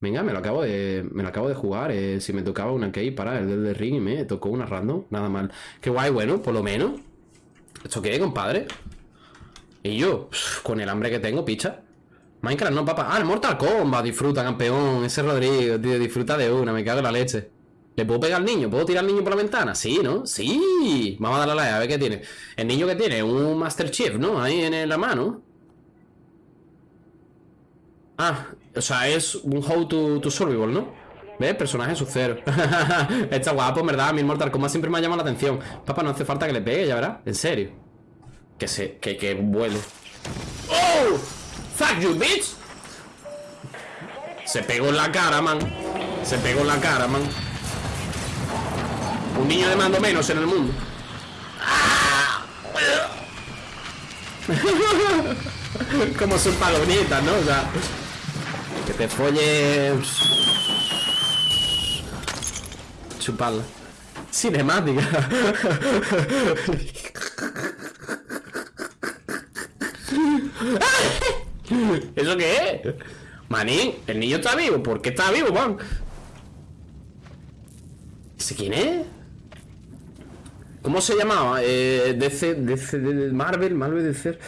Venga, me lo acabo de, me lo acabo de jugar. eh, si me tocaba una key para el del ring y me tocó una random, nada mal. Qué guay, bueno, por lo menos. ¿Esto qué, compadre? Y yo, con el hambre que tengo, picha. Minecraft no, papá. Ah, el Mortal Kombat, disfruta, campeón. Ese Rodrigo, tío, disfruta de una, me cago en la leche. ¿Le puedo pegar al niño? ¿Puedo tirar al niño por la ventana? Sí, ¿no? Sí. Vamos a darle a la a ver qué tiene. El niño que tiene, un Master Chief, ¿no? Ahí en la mano. Ah, o sea, es un How to, to Survival, ¿no? ¿Ves? Personaje sub cero. Está guapo, verdad. A mí Mortal Kombat siempre me ha llamado la atención. Papá, no hace falta que le pegue, ya verás. En serio. Que se, que, que vuele. ¡Oh! ¡Fuck you, bitch! Se pegó en la cara, man. Se pegó en la cara, man. Un niño de mando menos en el mundo. Como son palomitas, ¿no? O sea, que te folles. Chuparla. Cinemática. ¿Eso qué es? Manín, el niño está vivo. ¿Por qué está vivo, man? ¿Ese quién es? ¿Cómo se llamaba? Eh, DC, DC, Marvel, Marvel DC.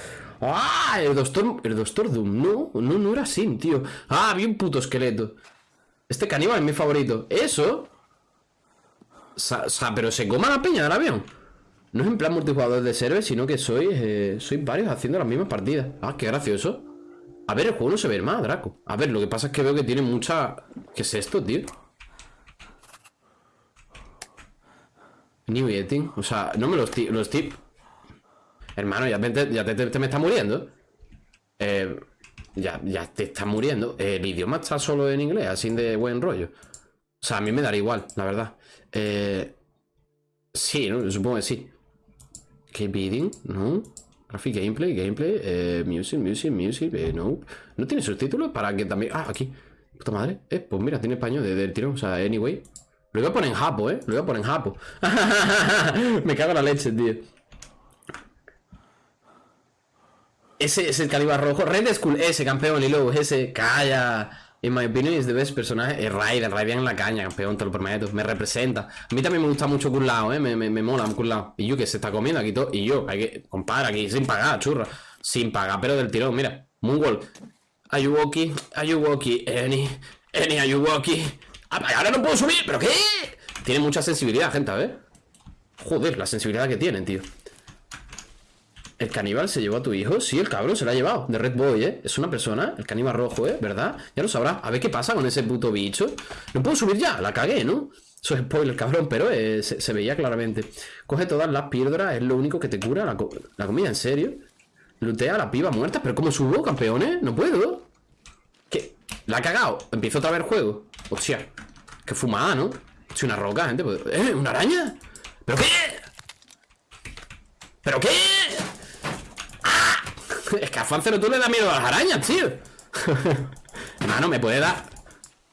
¡Ah! El Doctor, el Doctor Doom. No, no, no era así, tío. Ah, había un puto esqueleto. Este caníbal es mi favorito. ¿Eso? O sea, pero se coma la peña del avión. No es en plan multijugador de server, sino que soy, eh, varios haciendo las mismas partidas. Ah, qué gracioso. A ver, el juego no se ve más, Draco. A ver, lo que pasa es que veo que tiene mucha... ¿Qué es esto, tío? New Eating. O sea, no me los. Los estoy... Hermano, ya, te, ya te, te- me está muriendo. Eh, ya, ya te está muriendo. Eh, el idioma está solo en inglés, así de buen rollo. O sea, a mí me daría igual, la verdad. Eh, sí, ¿no? supongo que sí. Keep beating, no. Graphic gameplay, gameplay, eh, music, music, music, no. ¿No tiene subtítulos para que también. Ah, aquí. Puta madre. Eh, pues mira, tiene español de- del tirón. O sea, anyway. Lo voy a poner en japo, eh. Lo voy a poner en japo. Me cago en la leche, tío. Ese es el calibre rojo. Red Skull, ese campeón y luego ese. Calla. In my opinion is the best personaje. Es Raiden, Raiden en la caña, campeón, te lo prometo. Me representa. A mí también me gusta mucho Kurlao, eh. Me, me, me mola Kurlao. Y yo que se está comiendo aquí todo. Y yo, hay que. Compadre, aquí sin pagar, churra. Sin pagar, pero del tirón, mira. Moonwalk. Ayuwoki, Ayuwoki, Eni, Eni Ayuwoki. Ah, ahora no puedo subir, ¿pero qué? Tiene mucha sensibilidad, gente, a ver. Joder, la sensibilidad que tienen, tío. ¿El caníbal se llevó a tu hijo? Sí, el cabrón se lo ha llevado. De Red Boy, ¿eh? Es una persona, el caníbal rojo, ¿eh? ¿Verdad? Ya lo sabrá. A ver qué pasa con ese puto bicho. No puedo subir ya, la cagué, ¿no? Eso es spoiler, cabrón, pero eh, se, veía claramente. Coge todas las píldoras, es lo único que te cura la, co- la comida, ¿en serio? Lutea a la piba muerta, pero ¿cómo subo, campeones? No puedo. ¿Qué? La ha cagado. Empiezo otra vez el juego. Hostia. Qué fumada, ¿no? Soy una roca, gente. pues- ¿Eh? ¿Una araña? ¿Pero qué? ¿Pero qué? Es que a Fancero tú le da miedo a las arañas, tío. Hermano, me puede dar.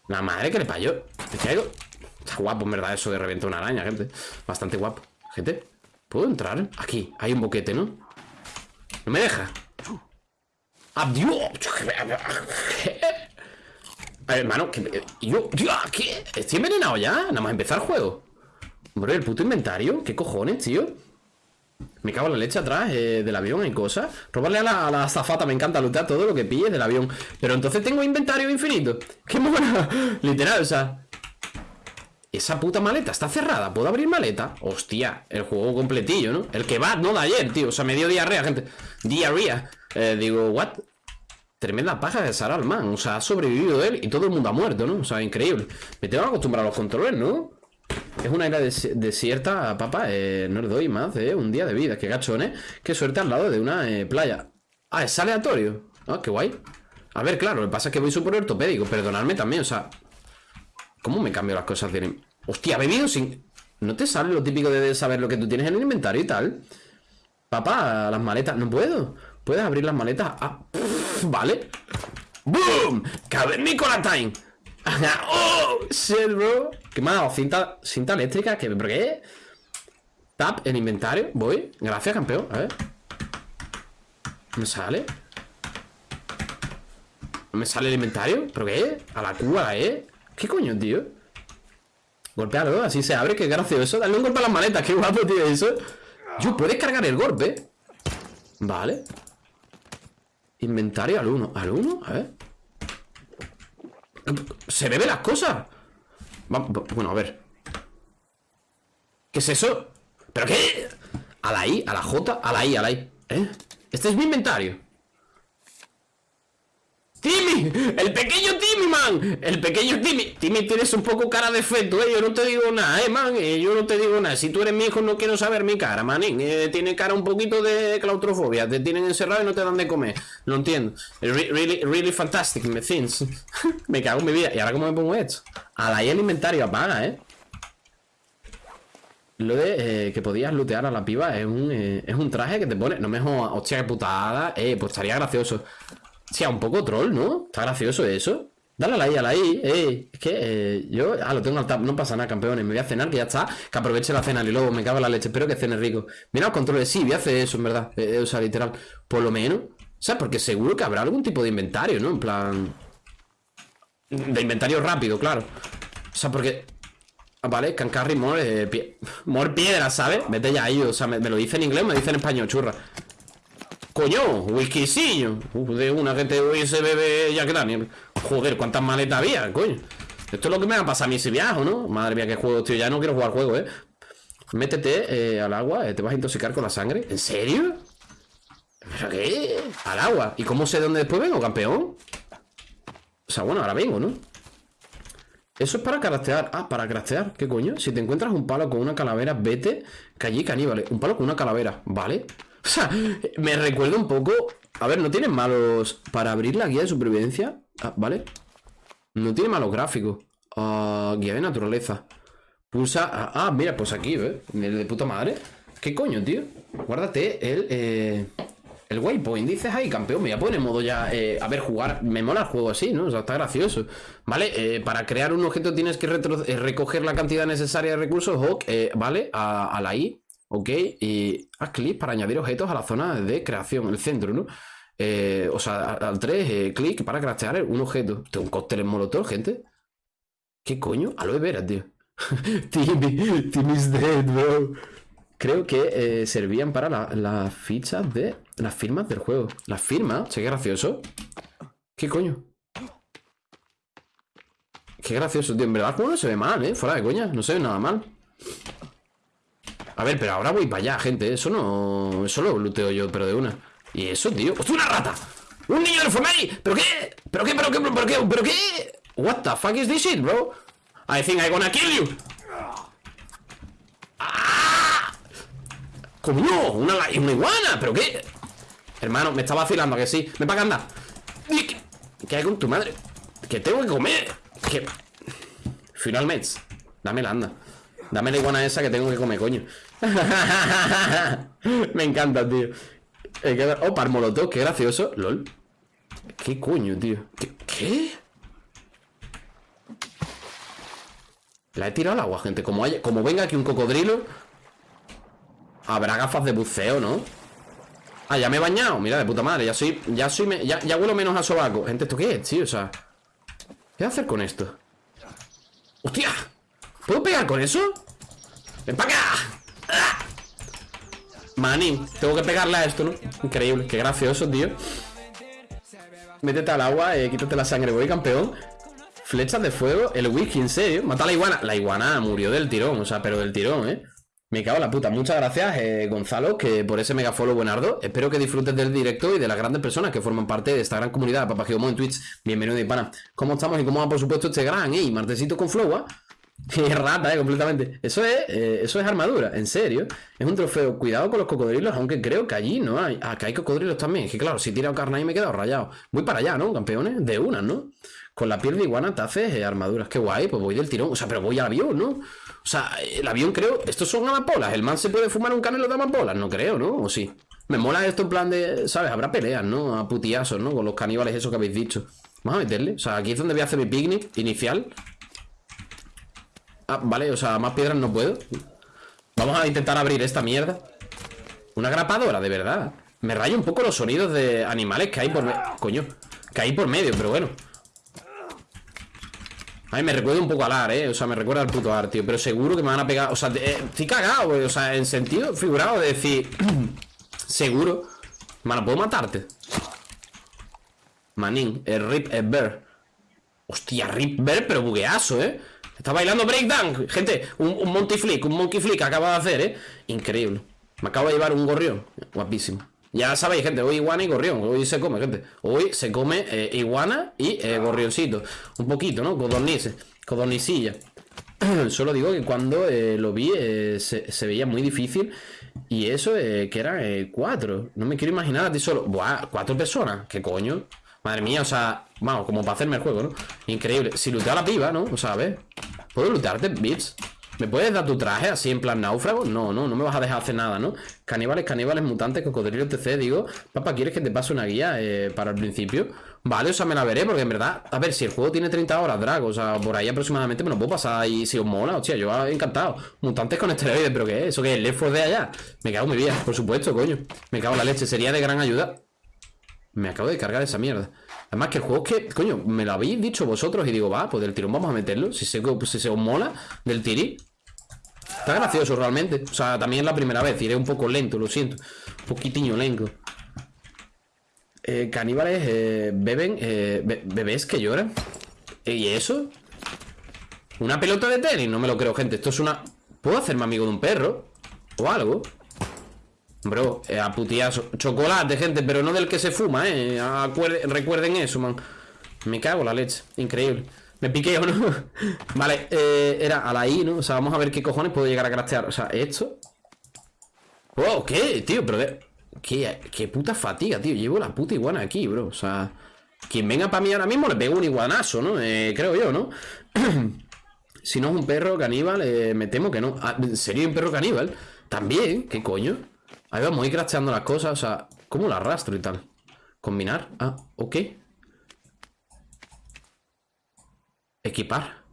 La madre que le payó. ¿Me caigo? Está guapo, en verdad, eso de reventar una araña, gente. Bastante guapo. Gente, ¿puedo entrar? Aquí, hay un boquete, ¿no? No me deja. ¡Adiós! A ver, hermano, que, yo, ¿qué? Estoy envenenado ya, nada más empezar el juego. Hombre, el puto inventario, ¿qué cojones, tío? Me cago en la leche atrás eh, del avión, hay cosas. Robarle a la, a azafata, me encanta lootear todo lo que pilles del avión. Pero entonces tengo inventario infinito. ¡Qué mona! Literal, o sea. Esa puta maleta está cerrada. ¿Puedo abrir maleta? Hostia, el juego completillo, ¿no? El que va, no de ayer, tío. O sea, me dio diarrea, gente. Diarrea. Eh, digo, ¿what? Tremenda paja de Sarah man. O sea, ha sobrevivido él y todo el mundo ha muerto, ¿no? O sea, increíble. Me tengo que acostumbrar a los controles, ¿no? Es una des- desierta, papá. Eh, no le doy más de un día de vida. Qué gachones. Qué suerte al lado de una eh, playa. Ah, es aleatorio. Ah, qué guay. A ver, claro, lo que pasa es que voy súper ortopédico. Perdonadme también, o sea. ¿Cómo me cambio las cosas? de- Hostia, bebido sin. ¿No te sale lo típico de saber lo que tú tienes en el inventario y tal? Papá, las maletas. No puedo. ¿Puedes abrir las maletas? Ah, vale. ¡Boom! ¡Cabe Nicola Time! ¡Oh! Shit, bro. ¿Qué me ha dado? Cinta, cinta eléctrica. ¿Qué? ¿Por qué? Tap en inventario. Voy. Gracias, campeón. A ver. ¿Me sale? ¿No me sale el inventario? ¿Pero qué? ¿A la Q, a la E? ¿Qué coño, tío? Golpealo, así se abre, qué gracioso Dale un golpe a las maletas, qué guapo, tío, eso Yo, puedes cargar el golpe Vale Inventario al 1 ¿Al 1? A ver Se bebe las cosas Bueno, a ver ¿Qué es eso? ¿Pero qué? A la I, a la J, a la I, a la I ¿Eh? Este es mi inventario ¡Timmy! ¡El pequeño Timmy, man! El pequeño Timmy Timmy, tienes un poco cara de feto, eh Yo no te digo nada, eh, man eh, Yo no te digo nada Si tú eres mi hijo no quiero saber mi cara, man eh, Tiene cara un poquito de claustrofobia Te tienen encerrado y no te dan de comer Lo entiendo Really, really fantastic, me things Me cago en mi vida ¿Y ahora cómo me pongo esto? A la el inventario apaga, eh lo de eh, que podías lootear a la piba es un, eh, es un traje que te pone. No me jodas, hostia, qué putada. Eh, pues estaría gracioso. Hostia, un poco troll, ¿no? Está gracioso eso. Dale a la I, a la I, eh. Es que eh, yo. Ah, lo tengo al tap. No pasa nada, campeones. Me voy a cenar, que ya está. Que aproveche la cena, y luego me cago en la leche. Espero que cene rico. Mira los controles. Sí, voy a hacer eso, en verdad. o sea, literal. Por lo menos. O sea, porque seguro que habrá algún tipo de inventario, ¿no? En plan. De inventario rápido, claro. O sea, porque Vale, Cancarry more, eh, more piedra, ¿sabes? Vete ya ahí, o sea, me, lo dice en inglés, me dice en español, churra Coño, whiskycillo De una que te hubiese bebe Jack Daniel Joder, cuántas maletas había, coño Esto es lo que me va a pasar a mí si viajo, ¿no? Madre mía, qué juego, tío, ya no quiero jugar juego, ¿eh? Métete eh, al agua, eh, te vas a intoxicar con la sangre ¿En serio? ¿Pero qué? Al agua ¿Y cómo sé dónde después vengo, campeón? O sea, bueno, ahora vengo, ¿no? Eso es para craftear. Ah, para craftear. ¿Qué coño? Si te encuentras un palo con una calavera, vete. Que allí caníbales. Un palo con una calavera. ¿Vale? O sea, me recuerda un poco. A ver, no tiene malos. Para abrir la guía de supervivencia. Ah, ¿vale? No tiene malos gráficos. Ah, guía de naturaleza. Pulsa. Ah, mira, pues aquí. El de puta madre. ¿Qué coño, tío? Guárdate el. Eh... El waypoint, dices ahí, campeón, me voy a poner modo ya, eh, a ver, jugar, me mola el juego así, ¿no? O sea, está gracioso. ¿Vale? Eh, para crear un objeto tienes que eh, recoger la cantidad necesaria de recursos, ¿vale? A, la I, ¿ok? Y haz clic para añadir objetos a la zona de creación, el centro, ¿no? o sea, al 3, clic para craftear un objeto. Tengo un cóctel en molotov, gente. ¿Qué coño? Aloe vera, tío. Timmy, Timmy's dead, bro. Creo que servían para las fichas de las firmas del juego. Las firmas, che, qué gracioso. ¿Qué coño? Qué gracioso, tío. En verdad juego no se ve mal, ¿eh? Fuera de coña, no se ve nada mal. A ver, pero ahora voy para allá, gente. Eso no... Eso lo looteo yo, pero de una. ¿Y eso, tío? ¡Hostia, una rata! ¡Un niño de ahí! ¿Pero qué? ¿Pero qué? ¿Pero qué? ¿Pero qué? ¿Pero qué? What the fuck is this shit, bro? I think I'm gonna kill you. ¡Ah! ¡Coño! Una, una iguana. ¿Pero qué? Hermano, me está vacilando, que sí Me para acá, anda ¿Qué hay con tu madre? Que tengo que comer Que... Finalmente Dámela, anda Dame la iguana esa que tengo que comer, coño Me encanta, tío Oh, par molotov, qué gracioso LOL ¿Qué coño, tío? ¿Qué? La he tirado al agua, gente Como, venga aquí un cocodrilo Habrá gafas de buceo, ¿no? Ah, ya me he bañado. Mira, de puta madre. Ya soy. Ya soy. ya, ya huelo menos a sobaco. Gente, ¿esto qué es, tío? O sea. ¿Qué hacer con esto? ¡Hostia! ¿Puedo pegar con eso? ¡Ven para acá! ¡Ah! Tengo que pegarle a esto, ¿no? Increíble, qué gracioso, tío Métete al agua, eh, quítate la sangre, voy campeón Flechas de fuego, el whisky, en serio Mata a la iguana, la iguana murió del tirón O sea, pero del tirón, eh me cago en la puta. Muchas gracias, eh, Gonzalo, que por ese mega follow buenardo. Espero que disfrutes del directo y de las grandes personas que forman parte de esta gran comunidad de en Twitch. Bienvenido, pana. ¿Cómo estamos y cómo va, por supuesto, este gran, eh? Martesito con flow, Qué rata, eh, completamente. Eso es, eh, eso es armadura, en serio. Es un trofeo. Cuidado con los cocodrilos, aunque creo que allí no hay. Ah, que hay cocodrilos también. Que claro, si he tirado carne ahí me he quedado rayado. Voy para allá, ¿no, campeones? De una, ¿no? Con la piel de iguana te haces eh, armaduras. Qué guay, pues voy del tirón. O sea, pero voy al avión, ¿no? O sea, el avión creo... Estos son amapolas. ¿El man se puede fumar un canelo de amapolas? No creo, ¿no? ¿O sí? Me mola esto en plan de... ¿Sabes? Habrá peleas, ¿no? A putiazos, ¿no? Con los caníbales eso que habéis dicho. Vamos a meterle. O sea, aquí es donde voy a hacer mi picnic inicial. Ah, vale. O sea, más piedras no puedo. Vamos a intentar abrir esta mierda. Una grapadora, de verdad. Me rayo un poco los sonidos de animales que hay por... Coño. Caí por medio, pero bueno Ay, me recuerda un poco al AR, eh O sea, me recuerda al puto AR, tío Pero seguro que me van a pegar O sea, eh, estoy cagado, O sea, en sentido figurado de decir Seguro Mano, ¿puedo matarte? Manín, el Rip es Bear Hostia, Rip Bear, pero bugueazo, eh Está bailando breakdown Gente, un, un monkey flick, un monkey flick acaba de hacer, eh Increíble Me acabo de llevar un gorrión Guapísimo ya sabéis, gente, hoy iguana y gorrión. Hoy se come, gente. Hoy se come eh, iguana y eh, gorrioncito. Un poquito, ¿no? Codornices. Codornicilla. Solo digo que cuando eh, lo vi se, veía muy difícil. Y eso que era cuatro. No me quiero imaginar a ti solo. Buah, cuatro personas. ¿Qué coño? Madre mía, o sea, vamos, como para hacerme el juego, ¿no? Increíble. Si luteo a la piba, ¿no? O sea, a ver. ¿Puedo lutearte, bits? ¿Me puedes dar tu traje así en plan náufrago? No, no, no me vas a dejar hacer nada, ¿no? Caníbales, caníbales, mutantes, cocodrilos, etc. Digo, papá, ¿quieres que te pase una guía eh, para el principio? Vale, o sea, me la veré, porque en verdad, a ver, si el juego tiene 30 horas, Drago, o sea, por ahí aproximadamente me lo puedo pasar y si os mola, hostia, yo encantado. Mutantes con esteroides, ¿pero qué es? ¿Eso qué es? ¿Left de allá? Me cago en mi vida, por supuesto, coño. Me cago en la leche, sería de gran ayuda. Me acabo de cargar esa mierda. Además que el juego es que, coño, me lo habéis dicho vosotros y digo, va, pues del tirón vamos a meterlo. Si se, si se os mola, del tiri, Está gracioso realmente. O sea, también es la primera vez. Iré un poco lento, lo siento. Un poquitinho lento. Eh, caníbales eh, beben. Eh, bebés que lloran. ¿Y eso? Una pelota de tenis. No me lo creo, gente. Esto es una. ¿Puedo hacerme amigo de un perro? O algo. Bro, eh, a putiazo. Chocolate, gente, pero no del que se fuma, eh. recuerden eso, man. Me cago la leche. Increíble. Me piqué no. vale, eh, era a la I, ¿no? O sea, vamos a ver qué cojones puedo llegar a craftear. O sea, esto. Oh, ¿qué, tío? Pero ¿Qué, qué puta fatiga, tío. Llevo la puta iguana aquí, bro. O sea, quien venga para mí ahora mismo le pego un iguanazo, ¿no? Eh, creo yo, ¿no? si no es un perro caníbal, eh, me temo que no. Ah, ¿Sería un perro caníbal? También, ¿qué coño? Ahí vamos a ir crafteando las cosas. O sea, ¿cómo la arrastro y tal? Combinar. Ah, ok. Equipar.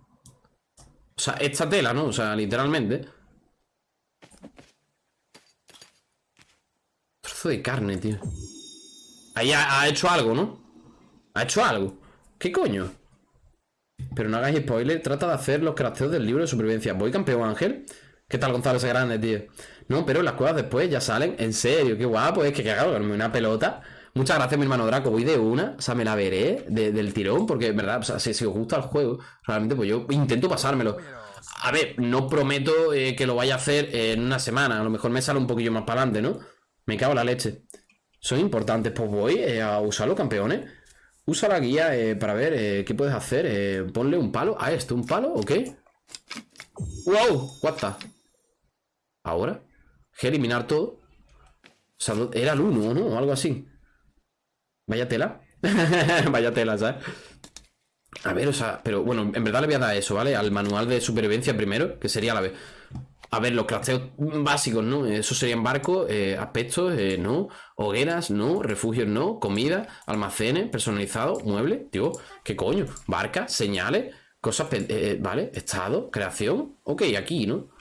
O sea, esta tela, ¿no? O sea, literalmente. Trozo de carne, tío. Ahí ha, hecho algo, ¿no? Ha hecho algo. ¿Qué coño? Pero no hagáis spoiler. Trata de hacer los crafteos del libro de supervivencia. ¿Voy campeón, Ángel? ¿Qué tal, Gonzalo ese grande, tío? No, pero las cuevas después ya salen. En serio, qué guapo. Es que cagado, una pelota. Muchas gracias, mi hermano Draco. Voy de una, o sea, me la veré del tirón, porque, verdad, o si, os gusta el juego, realmente, pues yo intento pasármelo. A ver, no prometo eh, que lo vaya a hacer en una semana. A lo mejor me sale un poquillo más para adelante, ¿no? Me cago en la leche. Son importantes. Pues voy eh, a usarlo, campeones. Usa la guía eh, para ver qué puedes hacer. ponle un palo a esto. ¿Un palo? ¿Ok? ¡Wow! What the? ¿Ahora? Eliminar todo? O sea, era el 1, ¿no? O algo así. Vaya tela. Vaya tela, ¿sabes? A ver, o sea, pero bueno, en verdad le voy a dar eso, ¿vale? Al manual de supervivencia primero, que sería la vez. A ver, los crafteos básicos, ¿no? Eso serían barcos, eh, aspectos, eh, ¿no? Hogueras, ¿no? Refugios, ¿no? Comida, almacenes, personalizados, muebles, tío, ¿qué coño? Barcas, señales, cosas, eh, ¿vale? Estado, creación, ok, aquí, ¿no?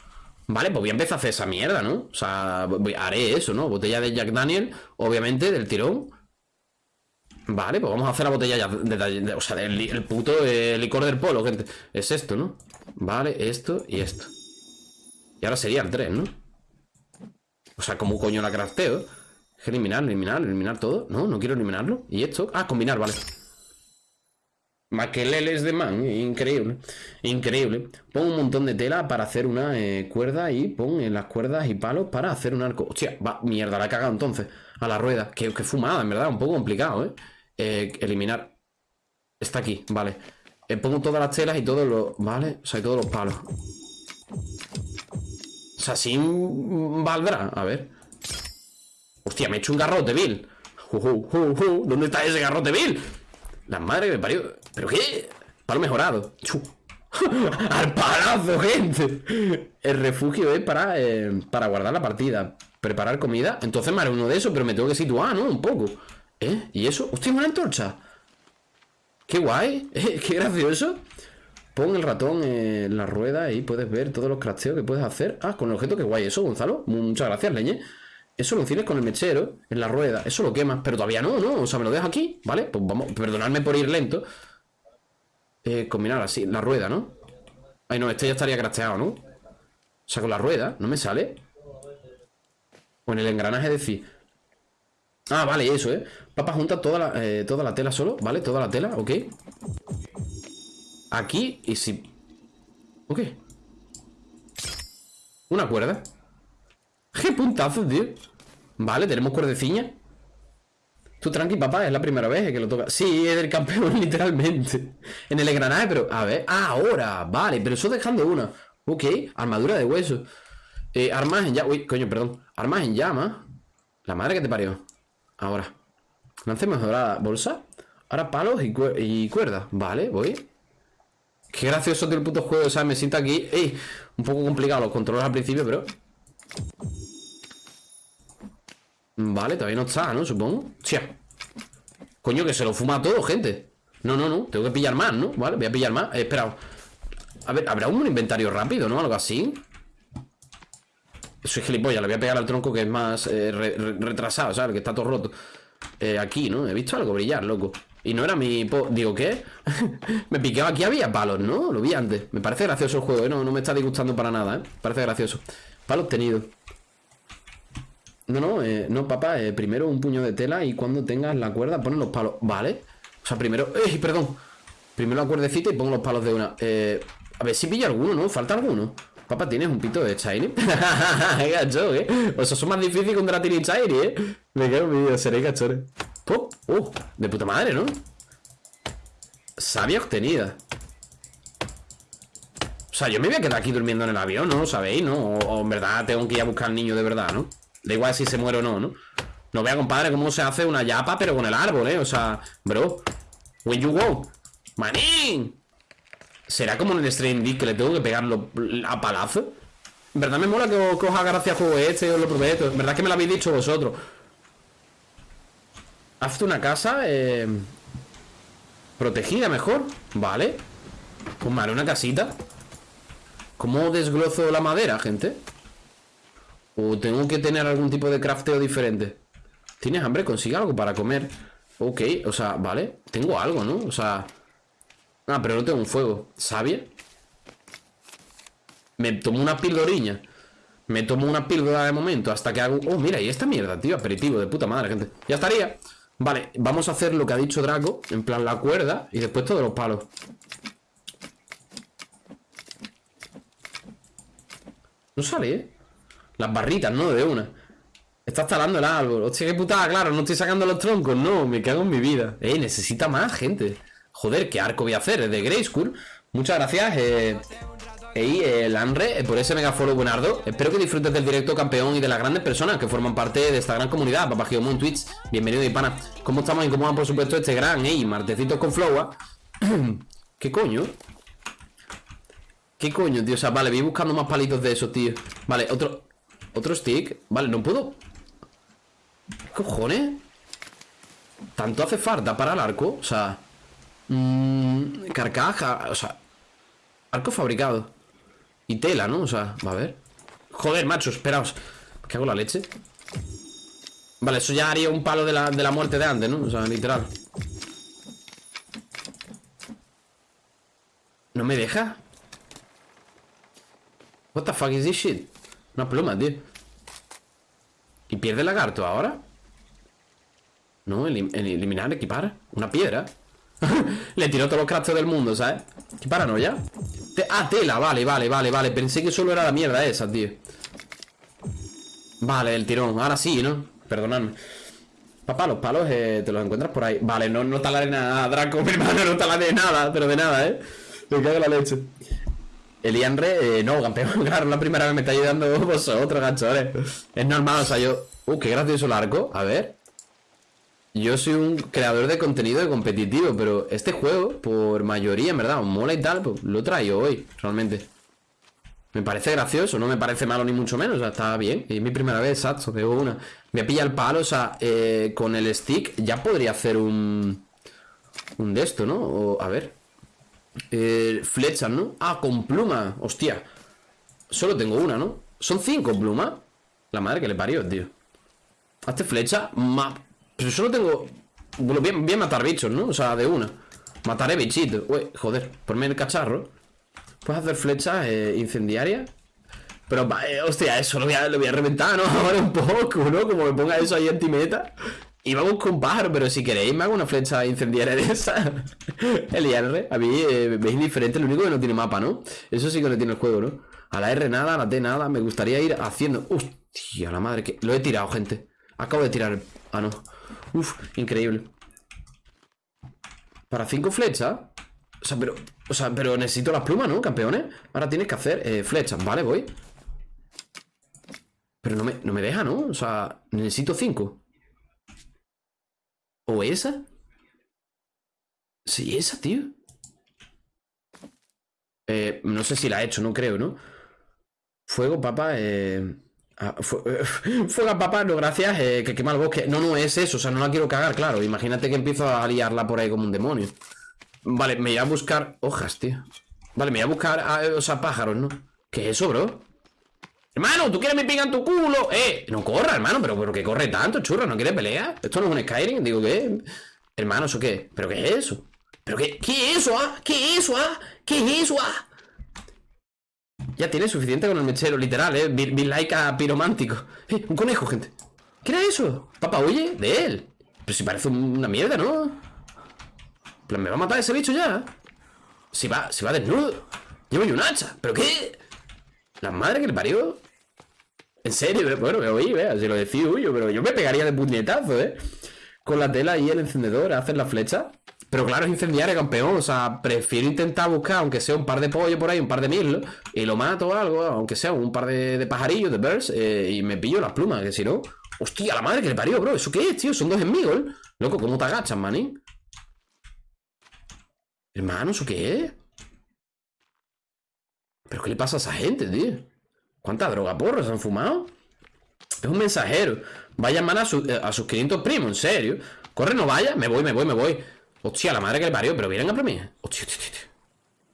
Vale, pues voy a empezar a hacer esa mierda, ¿no? O sea, haré eso, ¿no? Botella de Jack Daniel, obviamente, del tirón. Vale, pues vamos a hacer la botella ya de, O sea, el, puto eh, licor del polo, gente Es esto, ¿no? Vale, esto y esto Y ahora serían tres, ¿no? O sea, ¿cómo coño la crafteo? Eliminar, eliminar, eliminar todo No, no quiero eliminarlo ¿Y esto? Ah, combinar, vale Maqueleles de man, increíble Increíble Pon un montón de tela para hacer una eh, cuerda Y pon en las cuerdas y palos para hacer un arco Hostia, va, mierda, la he cagado entonces A la rueda, qué, qué fumada, en verdad, un poco complicado, ¿eh? Eh, eliminar. Está aquí, vale. Eh, pongo todas las telas y todos los. ¿Vale? O sea, todos los palos. O sea, sin valdrá. A ver. Hostia, me he hecho un garrote, Bill. ¿Dónde está ese garrote, Bill? La madre que me parió. ¿Pero qué? Palo mejorado. Al palazo, gente. El refugio es para, eh, para guardar la partida. Preparar comida. Entonces me haré uno de esos, pero me tengo que situar, ¿no? Un poco. ¿Eh? ¿Y eso? ¡Hostia, una antorcha! ¡Qué guay! ¿Eh? ¡Qué gracioso! Pon el ratón en la rueda y puedes ver todos los crafteos que puedes hacer. Ah, con el objeto, qué guay eso, Gonzalo. Muchas gracias, leñe. Eso lo enciendes con el mechero en la rueda. Eso lo quemas. Pero todavía no, ¿no? O sea, me lo dejo aquí, ¿vale? Pues vamos, perdonadme por ir lento. Eh, combinar así, la rueda, ¿no? Ay, no, este ya estaría crafteado, ¿no? O sea, con la rueda, ¿no me sale? O en el engranaje decir. Ah, vale, eso, ¿eh? Papá junta toda la, eh, toda la tela solo, ¿vale? Toda la tela, ok. Aquí y si... Ok. Una cuerda. ¡Qué puntazo, tío! Vale, tenemos cuerdeciña. Tú tranqui, papá, es la primera vez que lo toca. Sí, es del campeón, literalmente. En el engranaje, pero... A ver, ah, ahora, vale, pero eso dejando una. Ok, armadura de hueso. Eh, armas en llama. Uy, coño, perdón. Armas en llama. La madre que te parió. Ahora. Lancemos ahora bolsa. Ahora palos y, y cuerda. Vale, voy. Qué gracioso tiene el puto juego, o me siento aquí. ¡Ey! Un poco complicado los controles al principio, pero. Vale, todavía no está, ¿no? Supongo. Tía. Coño, que se lo fuma todo, gente. No, no, no. Tengo que pillar más, ¿no? Vale, voy a pillar más. He esperado. A ver, ¿habrá un inventario rápido, no? Algo así. Soy gilipollas, le voy a pegar al tronco que es más eh, retrasado, ¿sabes? Que está todo roto. Eh, aquí, ¿no? He visto algo brillar, loco. Y no era mi... Digo, ¿qué? me piqueaba aquí, había palos, ¿no? Lo vi antes. Me parece gracioso el juego, ¿eh? No, no me está disgustando para nada, ¿eh? Parece gracioso. Palo obtenido. No, no, eh, no, papá. Eh, primero un puño de tela y cuando tengas la cuerda pones los palos. Vale. O sea, primero... ¡Eh, perdón! Primero la cuerdecita y pongo los palos de una. Eh, a ver si pilla alguno, ¿no? Falta alguno. Papá, ¿tienes un pito de Shiny? gacho, ¿eh? O sea, son más difíciles que un Dratini Shiny, ¿eh? Me quedo mi vida, seré cachores. ¡Pop! ¡Uh! De puta madre, ¿no? Sabia obtenida. O sea, yo me voy a quedar aquí durmiendo en el avión, ¿no? ¿Sabéis, no? O, en verdad tengo que ir a buscar al niño de verdad, ¿no? Da igual si se muere o no, ¿no? No vea, compadre, cómo se hace una yapa, pero con el árbol, ¿eh? O sea, bro. When you go. Manín. ¿Será como en el Stream que le tengo que pegarlo a palazo? En verdad me mola que os, haga gracia juego este, os lo prometo. En verdad que me lo habéis dicho vosotros. Hazte una casa eh, protegida mejor. Vale. Pues vale, una casita. ¿Cómo desglozo la madera, gente? ¿O tengo que tener algún tipo de crafteo diferente? ¿Tienes hambre? Consigue algo para comer. Ok, o sea, vale. Tengo algo, ¿no? O sea... Ah, pero no tengo un fuego. ¿Sabia? Me tomo una pildoriña. Me tomo una píldora de momento hasta que hago... Oh, mira, y esta mierda, tío. Aperitivo de puta madre, gente. Ya estaría. Vale, vamos a hacer lo que ha dicho Draco. En plan, la cuerda y después todos los palos. No sale, ¿eh? Las barritas, ¿no? De una. Estás talando el árbol. Hostia, qué putada, claro. No estoy sacando los troncos. No, me cago en mi vida. Eh, necesita más gente. Joder, ¿qué arco voy a hacer? Es de Grey School. Muchas gracias. Eh, y el Anre, eh, por ese mega follow buenardo. Espero que disfrutes del directo campeón y de las grandes personas que forman parte de esta gran comunidad. Papá en Twitch, bienvenido y pana. ¿Cómo estamos y cómo va, por supuesto, este gran, ey, martecitos con flowa? ¿Qué coño? ¿Qué coño, tío? O sea, vale, voy buscando más palitos de esos, tío. Vale, otro. Otro stick. Vale, no puedo. ¿Qué cojones? ¿Tanto hace falta para el arco? O sea. Mmm, carcaja. O sea. Arco fabricado. Y tela, ¿no? O sea, va a ver. Joder, macho, esperaos. ¿Qué hago la leche? Vale, eso ya haría un palo de la, de la muerte de antes, ¿no? O sea, literal. ¿No me deja? What the fuck is this shit? Una pluma, tío. ¿Y pierde el lagarto ahora? No, eliminar, equipar. Una piedra. Le tiró todos los crafts del mundo, ¿sabes? Qué paranoia. ah, tela, vale, vale, vale, vale. Pensé que solo era la mierda esa, tío. Vale, el tirón. Ahora sí, ¿no? Perdonadme. Papá, los palos eh, te los encuentras por ahí. Vale, no, no talaré nada, Draco, mi hermano, no talaré nada, pero de nada, ¿eh? Me cago la leche. El Ianre, eh, no, campeón, claro, la primera vez me está ayudando vosotros, ganchones. Es normal, o sea, yo... Uh, qué gracioso el arco. A ver. Yo soy un creador de contenido competitivo, pero este juego, por mayoría, en verdad, mola y tal, pues lo traigo hoy, realmente. Me parece gracioso, no me parece malo ni mucho menos, o sea, está bien. Es mi primera vez, exacto, veo una. Me a pillar el palo, o sea, eh, con el stick ya podría hacer un... Un de esto, ¿no? O, a ver. Eh, flechas, ¿no? Ah, con pluma, hostia. Solo tengo una, ¿no? Son cinco plumas. La madre que le parió, tío. Hazte flecha. Ma... Pero solo tengo... Bueno, bien, bien matar bichos, ¿no? O sea, de una. Mataré bichitos. Uy, joder, ponme el cacharro. Puedes hacer flechas eh, incendiarias. Pero, eh, hostia, eso lo voy, a, lo voy a reventar, ¿no? Ahora un poco, ¿no? Como me ponga eso ahí anti-meta. Y vamos con pájaro, pero si queréis me hago una flecha incendiaria de esa. el IR, a mí eh, veis diferente, lo único que no tiene mapa, ¿no? Eso sí que no tiene el juego, ¿no? A la R nada, a la T nada, me gustaría ir haciendo... Hostia, la madre que... Lo he tirado, gente. Acabo de tirar... Ah, no. Uf, increíble. Para cinco flechas. O sea, pero. O sea, pero necesito las plumas, ¿no, campeones? Ahora tienes que hacer eh, flechas. Vale, voy. Pero no me, no me deja, ¿no? O sea, necesito cinco. ¿O esa? Sí, esa, tío. Eh, no sé si la he hecho, no creo, ¿no? Fuego, papa, eh... Ah, fuega papá, no gracias, eh, que quema el bosque. No, no es eso, o sea, no la quiero cagar, claro. Imagínate que empiezo a liarla por ahí como un demonio. Vale, me voy a buscar hojas, tío. Vale, me voy a buscar, ah, o sea, pájaros, ¿no? ¿Qué es eso, bro? Hermano, ¿tú quieres me pica en tu culo? Eh, no corra, hermano, pero, pero que corre tanto, churro, ¿no quiere pelear? Esto no es un Skyrim, digo, ¿qué? Hermano, ¿eso qué? ¿Pero qué es eso? ¿Pero qué? ¿Qué es eso, ah? ¿Qué es eso, ah? ¿Qué es eso, ah? Ya tiene suficiente con el mechero, literal, ¿eh? Be, piromántico. ¡Eh! Un conejo, gente. ¿Qué era eso? Papá, oye, de él. Pero si parece una mierda, ¿no? plan, ¿me va a matar ese bicho ya? Si va, si va desnudo. Llevo yo un hacha. ¿Pero qué? La madre que le parió. En serio, bueno, me oí, vea, si lo decía huyo, pero yo me pegaría de puñetazo, ¿eh? Con la tela y el encendedor, hacer la flecha. Pero claro, es incendiario, campeón. O sea, prefiero intentar buscar, aunque sea un par de pollo por ahí, un par de mil, y lo mato o algo, aunque sea un par de, pajarillos, de birds, eh, y me pillo las plumas, que si no. Hostia, la madre que le parió, bro. ¿Eso qué es, tío? Son dos enemigos, Loco, ¿cómo te agachas, manín? Hermano, ¿eso qué es? ¿Pero qué le pasa a esa gente, tío? ¿Cuánta droga porros han fumado? Es un mensajero. Va a llamar a, eh, a sus 500 primos, en serio. Corre, no vaya. Me voy, me voy, me voy. Hostia, la madre que le parió, pero vienen a por mí. Hostia, hostia, hostia.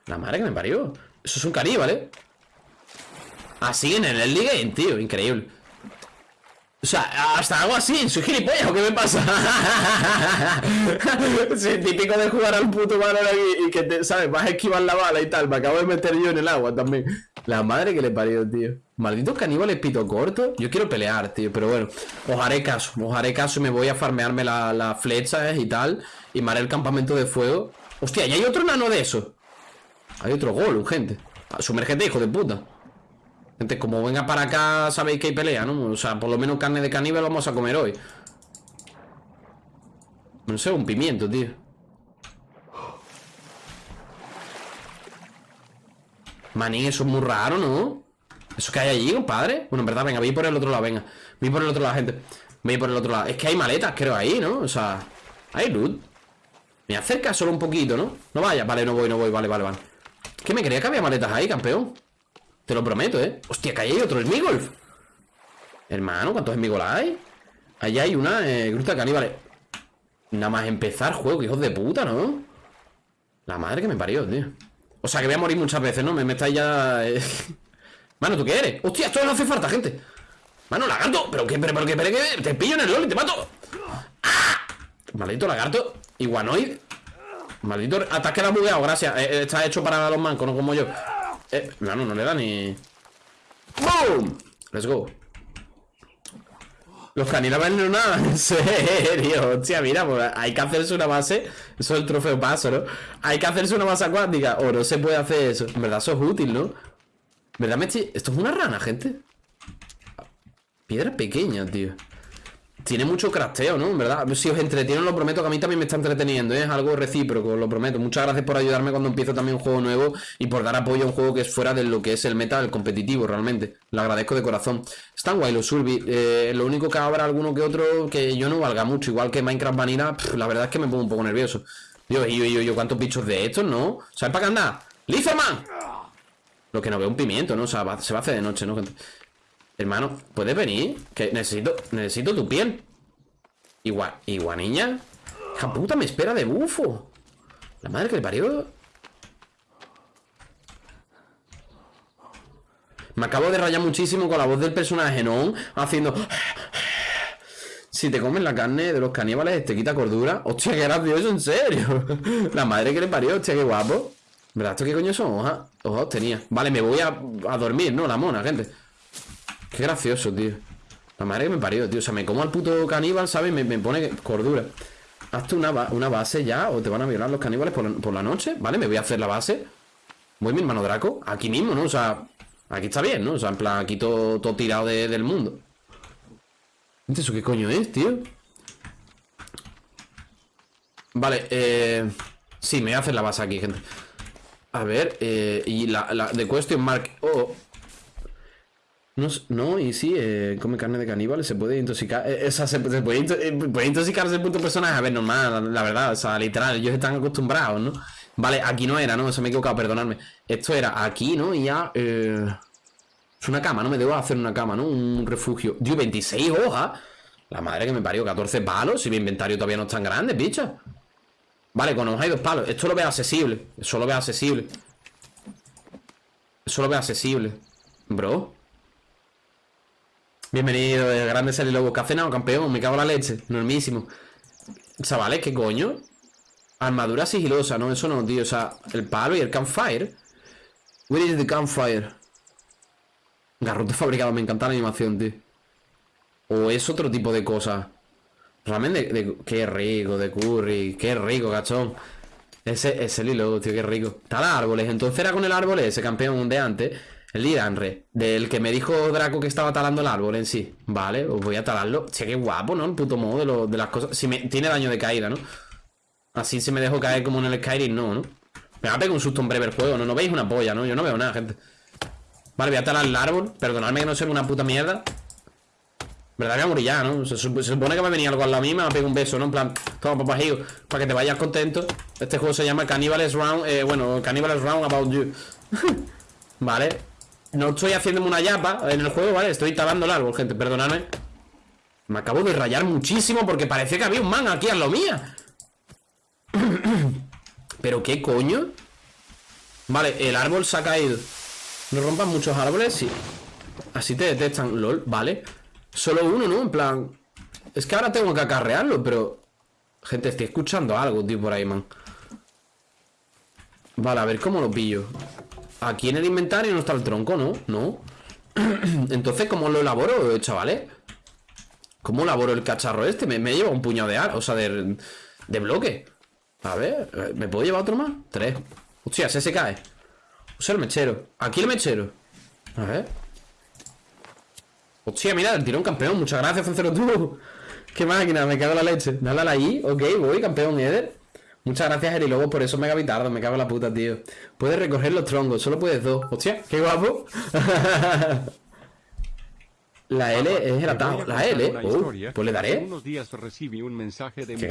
La madre que me parió. Eso es un caníbal, ¿eh? Así en el Early Game, tío, increíble. O sea, hasta algo así, soy gilipollas, ¿o qué me pasa? sí, típico de jugar al puto valor aquí y que, te, ¿sabes? Vas a esquivar la bala y tal. Me acabo de meter yo en el agua también. La madre que le parió, tío. Malditos caníbales pito corto. Yo quiero pelear, tío, pero bueno. Os haré caso, os haré caso y me voy a farmearme las la flechas y tal. Y me el campamento de fuego. Hostia, ¿y hay otro nano de eso? Hay otro gol, gente. Sumergete, hijo de puta. Gente, como venga para acá, sabéis que hay pelea, ¿no? O sea, por lo menos carne de caníbal vamos a comer hoy. No sé, un pimiento, tío. Manín, eso es muy raro, ¿no? ¿Eso que hay allí, compadre? Bueno, en verdad, venga, voy por el otro lado, venga Voy por el otro lado, gente Voy por el otro lado Es que hay maletas, creo, ahí, ¿no? O sea, hay loot me acerca solo un poquito, ¿no? No vaya, vale, no voy, no voy, vale, vale, vale Que me creía que había maletas ahí, campeón Te lo prometo, ¿eh? Hostia, que ahí hay otro Smigolf Hermano, ¿cuántos Smigolf hay? Allá hay una eh, gruta caníbales Nada más empezar juego, hijos de puta, ¿no? La madre que me parió, tío O sea, que voy a morir muchas veces, ¿no? Me, me estáis ya... Eh. Mano, ¿tú qué eres? Hostia, esto no hace falta, gente Mano, lagarto Pero que, pero, pero, pero que te pillo en el LOL y te mato ¡Ah! Maldito lagarto Iguanoid Maldito ataque la bugueado, gracias eh, eh, Está hecho para los mancos, no como yo eh, no, no le da ni... ¡Boom! Let's go Los caníbales no nada, en serio Hostia, mira, pues hay que hacerse una base Eso es el trofeo paso, ¿no? Hay que hacerse una base acuática O no se puede hacer eso En verdad eso es útil, ¿no? ¿Verdad, Mechi? Esto es una rana, gente Piedra pequeña, tío tiene mucho crafteo, ¿no? En verdad, si os entretienen, lo prometo que a mí también me está entreteniendo, ¿eh? es algo recíproco, lo prometo. Muchas gracias por ayudarme cuando empiezo también un juego nuevo y por dar apoyo a un juego que es fuera de lo que es el meta, el competitivo, realmente. Lo agradezco de corazón. Están guay los Surbi. Eh, lo único que habrá alguno que otro que yo no valga mucho, igual que Minecraft Vanilla, la verdad es que me pongo un poco nervioso. Dios, yo, yo, yo, ¿cuántos bichos de estos, no? ¿Sabes para qué anda? ¡Lizerman! Lo que no veo un pimiento, ¿no? O sea, se va a hacer de noche, ¿no? Hermano, ¿puedes venir? Que necesito, necesito tu piel Igual, igual niña Hija puta, me espera de bufo La madre que le parió Me acabo de rayar muchísimo con la voz del personaje, ¿no? Haciendo... Si te comes la carne de los caníbales, te quita cordura. Hostia, qué gracioso, en serio. la madre que le parió, hostia, qué guapo. ¿Verdad? ¿Esto qué coño son? Hojas, hojas tenía. Vale, me voy a, a dormir, ¿no? La mona, gente. Qué gracioso, tío. La madre que me parió, tío. O sea, me como al puto caníbal, ¿sabes? Me, me pone cordura. Hazte una, una, base ya o te van a violar los caníbales por, la noche, ¿vale? Me voy a hacer la base. Voy mi hermano Draco. Aquí mismo, ¿no? O sea, aquí está bien, ¿no? O sea, en plan, aquí todo, todo tirado del mundo. ¿Eso qué coño es, tío? Vale, eh... Sí, me voy a hacer la base aquí, gente. A ver, eh... Y la, la de question mark... Oh, no, y sí, eh, come carne de caníbal, se puede intoxicar. Eh, esa, se, puede, eh, puede, intoxicarse el punto personaje. A ver, normal, la, verdad, o sea, literal, ellos están acostumbrados, ¿no? Vale, aquí no era, ¿no? Se me he equivocado, perdonadme. Esto era aquí, ¿no? Y ya. es una cama, ¿no? Me debo hacer una cama, ¿no? Un refugio. Dios, 26 hojas. La madre que me parió, 14 palos. Si mi inventario todavía no es tan grande, bicha. Vale, con hojas y dos palos. Esto lo veo accesible. Eso lo veo accesible. Eso lo veo accesible. Bro. Bienvenido, el grande Sally Lobo. ¿Qué ha cenado, campeón? Me cago en la leche. Normísimo. Chavales, ¿qué coño? Armadura sigilosa, ¿no? Eso no, tío. O sea, el palo y el campfire. Where is the campfire? Garrote fabricado. Me encanta la animación, tío. O es otro tipo de cosa. Realmente, de, qué rico, de curry. Qué rico, cachón. Ese, ese Lobo, tío, qué rico. Tal árboles. Entonces era con el árbol ese campeón de antes. El Lidanre, del que me dijo Draco que estaba talando el árbol en sí. Vale, os voy a talarlo. Che, qué guapo, ¿no? El puto modo de, las cosas. Si me, tiene daño de caída, ¿no? Así si me dejo caer como en el Skyrim, no, ¿no? Me va a pegar un susto en breve el juego, ¿no? No veis una polla, ¿no? Yo no veo nada, gente. Vale, voy a talar el árbol. Perdonadme que no sea una puta mierda. ¿Verdad? Voy a morir ya, ¿no? Se, supone que va a venir algo a la misma, me a un beso, ¿no? En plan, toma papajillo, para que te vayas contento. Este juego se llama Cannibals Round, eh, bueno, Cannibals Round About You. vale. No estoy haciéndome una yapa en el juego, ¿vale? Estoy talando el árbol, gente, perdonadme. Me acabo de rayar muchísimo porque parece que había un man aquí a lo mía. ¿Pero qué coño? Vale, el árbol se ha caído. No rompan muchos árboles, sí. Así te detectan, lol, vale. Solo uno, ¿no? En plan Es que ahora tengo que acarrearlo, pero Gente, estoy escuchando algo, tío, por ahí, man. Vale, a ver cómo lo pillo Aquí en el inventario no está el tronco, ¿no? No Entonces, ¿cómo lo elaboro, chavales? ¿Cómo elaboro el cacharro este? Me, lleva un puñado de ar, o sea, de, bloque. A ver, ¿me puedo llevar otro más? Tres. Hostia, ese se cae. O sea, el mechero. Aquí el mechero. A ver. Hostia, mira, el tirón campeón. Muchas gracias, Cencero tú Qué máquina, me cago en la leche. Dale a I, ok, voy, campeón Eder Muchas gracias, Eri. Luego por eso mega bitardo, me cago la puta, tío. Puedes recoger los troncos, solo puedes dos. Hostia, qué guapo. La L es el atajo. La L, uh, pues le daré. Unos días recibí un mensaje de Qué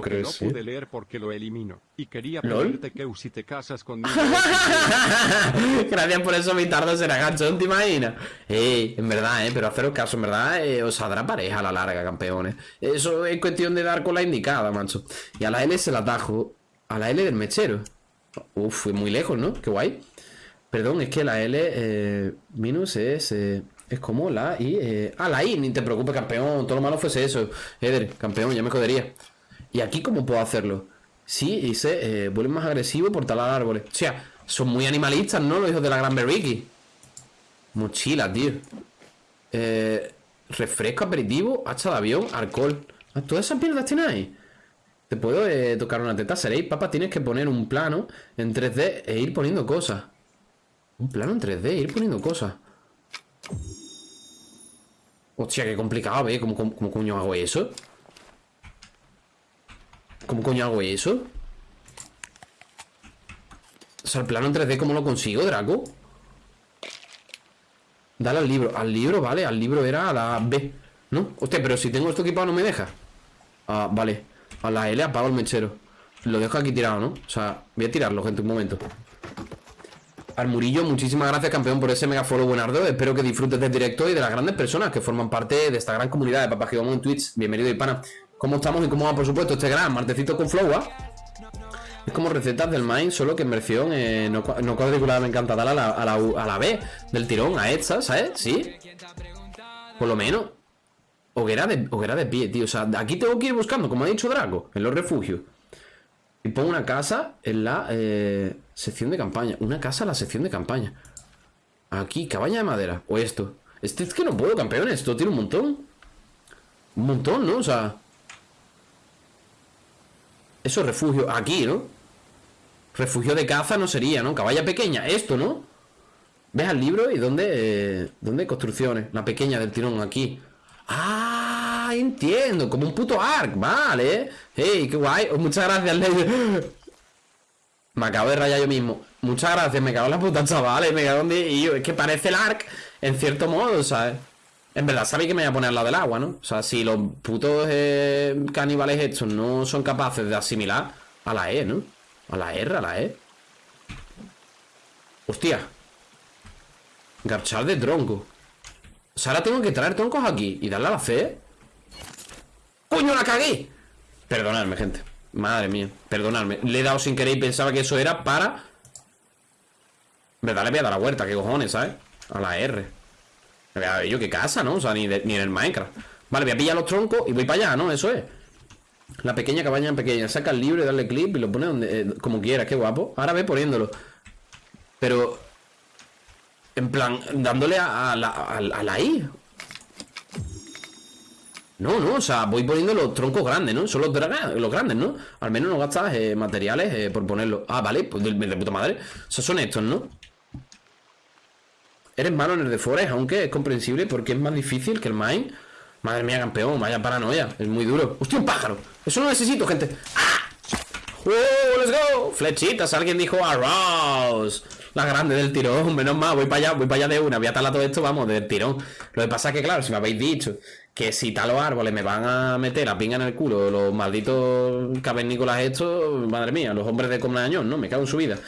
crees, no pude leer porque lo elimino. Y quería pedirte que si te casas conmigo. Gracias por eso, mi tardo será gachón, te imaginas. Ey, en verdad, eh, pero haceros caso, en verdad, eh, os saldrá pareja a la larga, campeones. Eso es cuestión de dar con la indicada, macho. Y a la L se la atajo. A la L del mechero. Uf, fue muy lejos, ¿no? Qué guay. Perdón, es que la L eh, minus es... Eh, es como la I. Eh... Ah, la I, ni te preocupes, campeón. Todo lo malo fuese eso. Eder, campeón, ya me jodería. ¿Y aquí cómo puedo hacerlo? Sí, hice. Eh, vuelven más agresivo por talar árboles. O sea, son muy animalistas, ¿no? Los hijos de la gran Berriki. Mochila, tío. Eh, refresco, aperitivo, hacha de avión, alcohol. Ah, ¿Todas esas mierdas ahí? Te puedo eh, tocar una teta. Seréis, papá, tienes que poner un plano en 3D e ir poniendo cosas. Un plano en 3D e ir poniendo cosas. Hostia, qué complicado, ¿ve? ¿Cómo, cómo, coño hago eso? ¿Cómo coño hago eso? O sea, el plano en 3D, ¿cómo lo consigo, Draco? Dale al libro. Al libro, vale. Al libro era a la B. ¿No? Hostia, pero si tengo esto equipado no me deja. Ah, vale. A la L apago el mechero. Lo dejo aquí tirado, ¿no? O sea, voy a tirarlo, gente, un momento. Al Murillo, muchísimas gracias, campeón, por ese mega follow buenardo. Espero que disfrutes del directo y de las grandes personas que forman parte de esta gran comunidad de Papá vamos en Twitch. Bienvenido, Hispana. ¿Cómo estamos y cómo va, por supuesto, este gran martecito con flow, ¿ah? Es como recetas del Mind, solo que en versión eh, no, cuadriculada me encanta darle a la, a, la, a la B del tirón, a esta, ¿sabes? Sí. Por lo menos. Hoguera de, hoguera de pie, tío. O sea, aquí tengo que ir buscando, como ha dicho Draco, en los refugios. Y pongo una casa en la eh, sección de campaña. Una casa en la sección de campaña. Aquí, cabaña de madera. O esto. Este es que no puedo, campeón. Esto tiene un montón. Un montón, ¿no? O sea... Eso es refugio. Aquí, ¿no? Refugio de caza no sería, ¿no? Caballa pequeña. Esto, ¿no? Ves al libro y dónde... Eh, ¿Dónde construcciones? La pequeña del tirón, aquí. Ah, entiendo. Como un puto arc. Vale. Hey, qué guay. Oh, muchas gracias, Ley. Me acabo de rayar yo mismo. Muchas gracias. Me cago en la puta, chavales. Me cago en... Y yo, es que parece el arc en cierto modo, ¿sabes? En verdad, sabéis que me voy a poner lado del agua, ¿no? O sea, si los putos eh, caníbales estos no son capaces de asimilar a la E, ¿no? A la R, a la E. Hostia. Garchar de tronco. O sea, ahora tengo que traer troncos aquí y darle a la C. ¡Coño, la cagué! Perdonadme, gente. Madre mía, perdonadme. Le he dado sin querer y pensaba que eso era para... ¿Verdad? Le voy a dar la vuelta, qué cojones, ¿sabes? A la R. A ver, yo qué casa, ¿no? O sea, ni, ni en el Minecraft. Vale, voy a pillar los troncos y voy para allá, ¿no? Eso es. La pequeña cabaña pequeña. Saca el libro y darle clip y lo pone donde, eh, como quieras. Qué guapo. Ahora ve poniéndolo. Pero en plan, dándole a, la, a, la I. No, no, o sea, voy poniendo los troncos grandes, ¿no? Son los, los grandes, ¿no? Al menos no gastas eh, materiales eh, por ponerlo. Ah, vale, pues de, puta madre. O sea, son estos, ¿no? Eres malo en el de Forest, aunque es comprensible porque es más difícil que el Mine. Madre mía, campeón, vaya paranoia. Es muy duro. ¡Hostia, un pájaro! Eso no necesito, gente. ¡Ah! ¡Oh, let's go! Flechitas, alguien dijo arouse. La grande del tirón, menos mal, voy para allá, voy para allá de una, voy a talar todo esto, vamos, del tirón. Lo que pasa es que, claro, si me habéis dicho que si talo árboles me van a meter a pinga en el culo los malditos cavernícolas estos, madre mía, los hombres de Comnañón, ¿no? Me cago en su vida.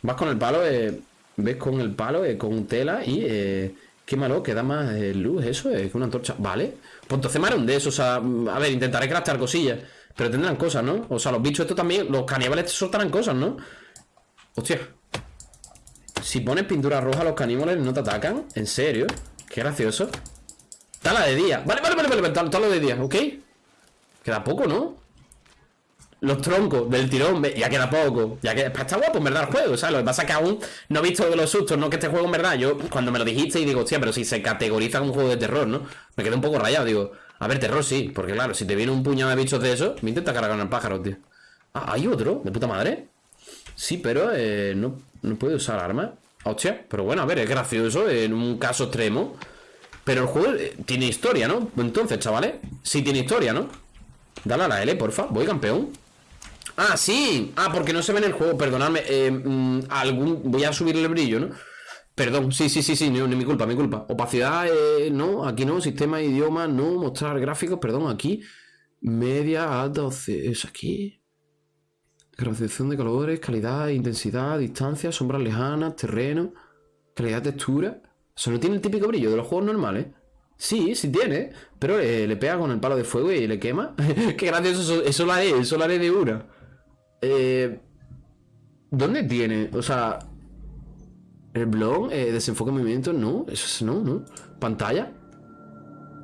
Vas con el palo, eh, ves con el palo, eh, con tela y... Eh, qué malo, que da más eh, luz eso, es una antorcha. Vale, pues entonces me de esos, o sea, a ver, intentaré craftar cosillas. Pero tendrán cosas, ¿no? O sea, los bichos estos también, los caníbales soltarán cosas, ¿no? Hostia, si pones pintura roja, los caníbales no te atacan. ¿En serio? Qué gracioso. Tala de día. Vale, vale, vale, vale. Tala de día, ¿ok? Queda poco, ¿no? Los troncos del tirón, ya queda poco. Ya que está guapo, en verdad, el juego, ¿sabes? Lo que pasa es que aún no he visto los sustos, ¿no? Que este juego, en verdad, yo cuando me lo dijiste y digo, hostia, pero si se categoriza como un juego de terror, ¿no? Me quedé un poco rayado, digo, a ver, terror sí, porque claro, si te viene un puñado de bichos de eso, me intenta cargar el pájaro, tío. Ah, hay otro, de puta madre. Sí, pero eh, no, no puede usar arma. Hostia, pero bueno, a ver, es gracioso en un caso extremo. Pero el juego eh, tiene historia, ¿no? Entonces, chavales, sí tiene historia, ¿no? Dale a la L, porfa, voy campeón Ah, sí, ah, porque no se ve en el juego, perdonadme eh, mm, algún... Voy a subir el brillo, ¿no? Perdón, sí, sí, sí, sí, no, mi culpa, mi culpa Opacidad, eh, no, aquí no, sistema idioma, no, mostrar gráficos, perdón, aquí Media, alta, es aquí Graduación de colores, calidad, intensidad, distancia, sombras lejanas, terreno, calidad, textura. Eso no tiene el típico brillo de los juegos normales. Sí, sí tiene, pero le, pega con el palo de fuego y le quema. Qué gracioso, eso, lo haré, eso lo haré de una. Eh, ¿Dónde tiene? O sea, el blog, eh, desenfoque de movimiento, no, eso es no, no. Pantalla,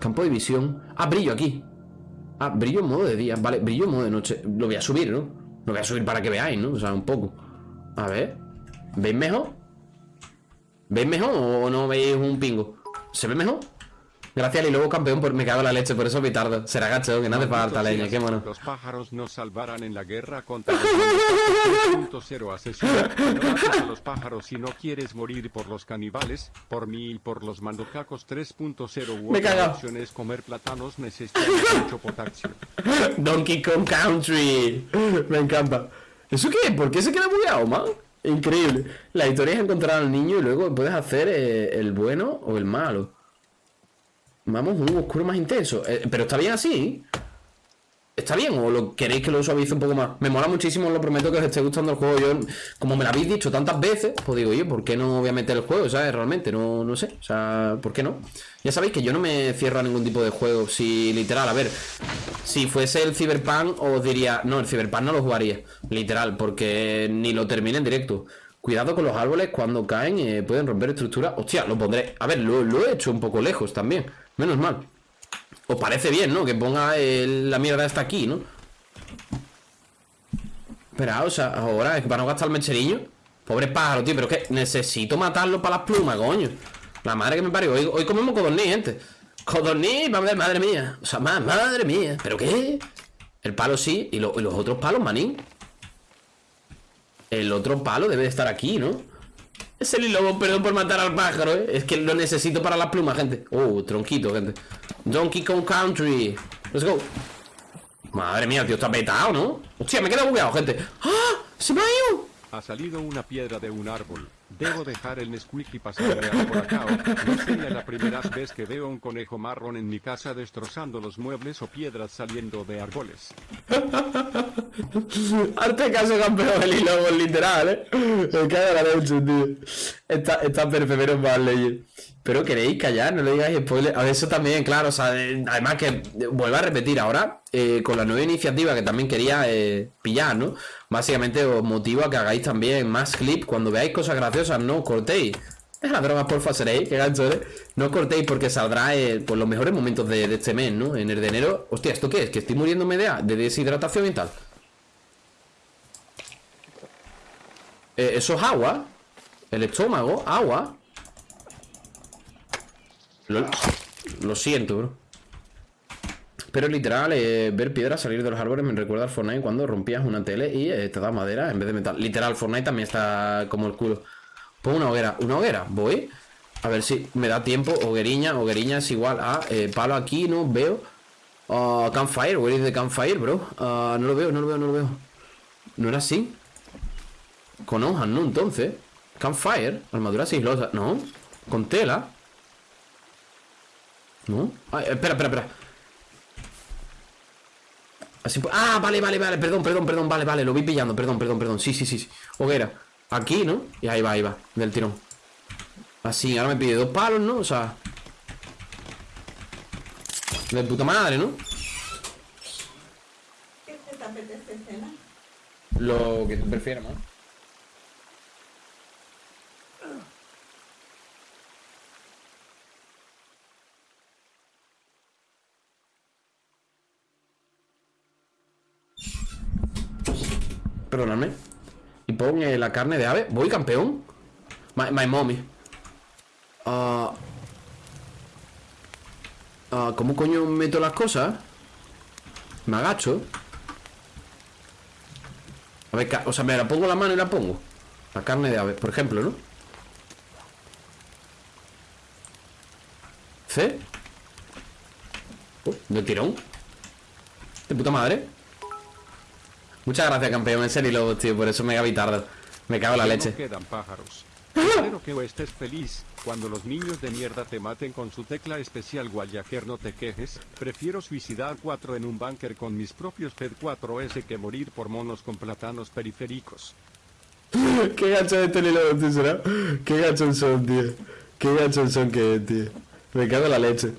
campo de visión. Ah, brillo aquí. Ah, brillo en modo de día, vale, brillo en modo de noche. Lo voy a subir, ¿no? Lo voy a subir para que veáis, ¿no? O sea, un poco. A ver. ¿Veis mejor? ¿Veis mejor o no veis un pingo? ¿Se ve mejor? Gracias y luego campeón por me cago en la leche, por eso me tardo. Será gacho, que no hace falta leña, qué mono. Los pájaros nos salvarán en la guerra contra los 3.0 asesinos. a los pájaros si no quieres morir por los caníbales, por mí y por los mandocacos 3.0 Me cago. opciones comer plátanos necesitan mucho potasio. Donkey Kong Country. Me encanta. ¿Eso qué? ¿Por qué se queda bugueado, man? Increíble. La historia es encontrar al niño y luego puedes hacer eh, el bueno o el malo. Vamos, un oscuro más intenso. Eh, pero está bien así. ¿Está bien? ¿O lo queréis que lo suavice un poco más? Me mola muchísimo, lo prometo que os esté gustando el juego. Yo, como me lo habéis dicho tantas veces, pues digo, oye, ¿por qué no voy a meter el juego? ¿Sabes? Realmente, no, no sé. O sea, ¿por qué no? Ya sabéis que yo no me cierro a ningún tipo de juego. Si, literal, a ver, si fuese el Cyberpunk, os diría, no, el Cyberpunk no lo jugaría. Literal, porque ni lo termine en directo. Cuidado con los árboles, cuando caen eh, pueden romper estructuras. Hostia, lo pondré. A ver, lo he hecho un poco lejos también. Menos mal. Os parece bien, ¿no? Que ponga la mierda esta aquí, ¿no? Espera, o sea, ahora es que para no gastar el mecheriño Pobre pájaro, tío, pero es que necesito matarlo para las plumas, coño La madre que me parió, hoy, comemos codorniz, gente Codorniz, madre, madre mía O sea, ma- madre mía, ¿pero qué? El palo sí, y, lo- y los otros palos, manín El otro palo debe de estar aquí, ¿no? Es el lobo, perdón por matar al pájaro, ¿eh? Es que lo necesito para las plumas, gente Oh, tronquito, gente Donkey Kong Country Let's go Madre mía, tío, está petado, ¿no? Hostia, me he quedado bugueado, gente ¡Ah! ¡Se me ha ido! Ha salido una piedra de un árbol. Debo dejar el Nesquik y pasarme a por acá. No sería la primera vez que veo un conejo marrón en mi casa destrozando los muebles o piedras saliendo de árboles. Arte caso campeón el hilo, literal, ¿eh? Me cago en la leche, tío. Está, está perfecto, menos mal, ley. Pero queréis callar, no le digáis spoiler. A ver, eso también, claro, o sea, eh, además que eh, vuelvo a repetir ahora, eh, con la nueva iniciativa que también quería pillar, ¿no? Básicamente os motivo a que hagáis también más clips. Cuando veáis cosas graciosas, no cortéis. Es la droga, porfa, seréis, que gancho, ¿eh? No os cortéis porque saldrá pues, los mejores momentos de, este mes, ¿no? En el de enero. Hostia, ¿esto qué es? Que estoy muriéndome de, de deshidratación y tal. Eso es agua. El estómago, agua. Lo, siento, bro. Pero literal, eh, ver piedras salir de los árboles me recuerda al Fortnite cuando rompías una tele y eh, te da madera en vez de metal. Literal, Fortnite también está como el culo. Pon una hoguera. ¿Una hoguera? Voy. A ver si me da tiempo. Hogueriña. Hogueriña es igual a eh, palo aquí, ¿no? Veo. Ah, campfire. Where is the campfire, bro? Ah, no lo veo, no lo veo, no lo veo. ¿No era así? Con hojas, ¿no? Entonces. Campfire. Armadura siglosa. No. Con tela. ¿No? Ay, espera, espera, espera. Así, ah, vale, vale, vale, perdón, perdón, perdón, vale, vale, lo vi pillando, perdón, perdón, perdón, sí, sí, sí, sí. Hoguera, aquí, ¿no? Y ahí va, ahí va, del tirón. Así, ahora me pide dos palos, ¿no? O sea... De puta madre, ¿no? ¿Qué te apetece cenar? Lo que tú prefieras, ¿no? Perdóname. Y pon eh, la carne de ave. Voy campeón. My, my mommy. Ah, ¿Cómo coño meto las cosas? Me agacho. A ver, o sea, me la pongo la mano y la pongo. La carne de ave, por ejemplo, ¿no? C. Uh, de tirón. De puta madre. Muchas gracias, campeón. En serio, tío. Por eso me gaby tarde. Me cago en la leche. No quedan pájaros. Espero que estés feliz. Cuando los niños de mierda te maten con su tecla especial Guayaquer no te quejes. Prefiero suicidar 4 en un búnker con mis propios Fed 4S que morir por monos con plátanos periféricos. Qué gacho de este lobo, tío, será. Qué gachón son, tío. Qué gachón son que es, tío. Me cago en la leche.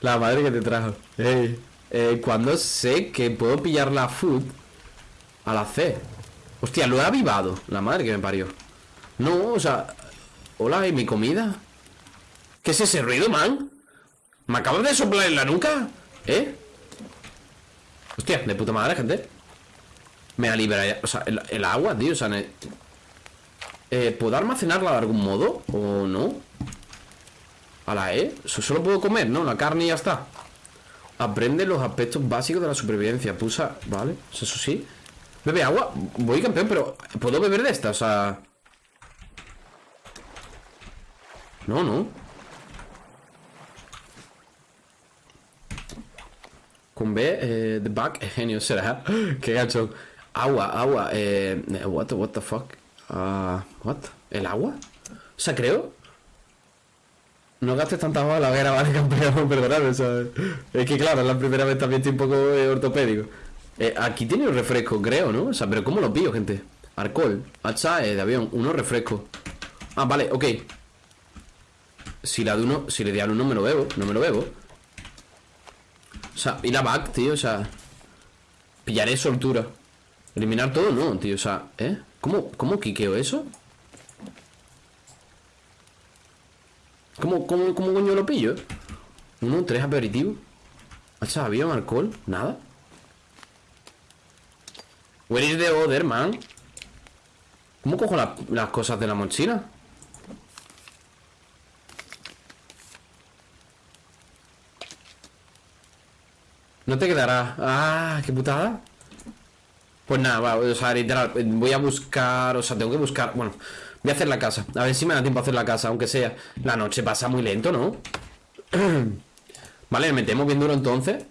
La madre que te trajo. Ey. Eh, cuando sé que puedo pillar la food a la C. Hostia, lo he avivado. La madre que me parió. No, o sea. Hola, ¿y mi comida? ¿Qué es ese ruido, man? ¿Me acabas de soplar en la nuca? ¿Eh? Hostia, de puta madre, gente. Me ha liberado. O sea, el, agua, tío. O sea, eh, ¿Puedo almacenarla de algún modo? ¿O no? A la E. Solo puedo comer, ¿no? La carne y ya está. Aprende los aspectos básicos de la supervivencia. Pusa. Vale. Eso sí. Bebe agua. Voy campeón, pero ¿puedo beber de esta? O sea. No, no. Con B, eh, the back, genio será. Qué gacho. Agua, agua, eh, what the, what the fuck? Ah, what? ¿El agua? O sea, creo. No gastes tanta agua en la hoguera, vale, campeón, perdonadme, o Es que claro, es la primera vez también estoy un poco eh, ortopédico. Eh, aquí tiene un refresco, creo, ¿no? O sea, pero ¿cómo lo pillo, gente? Alcohol, hacha de avión, uno refresco. Ah, vale, ok. Si la de uno, si le di al uno me lo bebo, no me lo bebo. O sea, y la back, tío, o sea. Pillaré soltura. Eliminar todo, no, tío, o sea, ¿eh? ¿Cómo, cómo quiqueo eso? ¿Cómo, cómo, cómo coño lo pillo? Uno, tres aperitivos. ¿Hacha avión, alcohol? Nada. Where is the other, man? ¿Cómo cojo la- las cosas de la mochila? No te quedará. Ah, qué putada. Pues nada, o sea, literal, voy a buscar, o sea, tengo que buscar, bueno, voy a hacer la casa, a ver si me da tiempo a hacer la casa, aunque sea. La noche pasa muy lento, ¿no? vale, metemos bien duro entonces.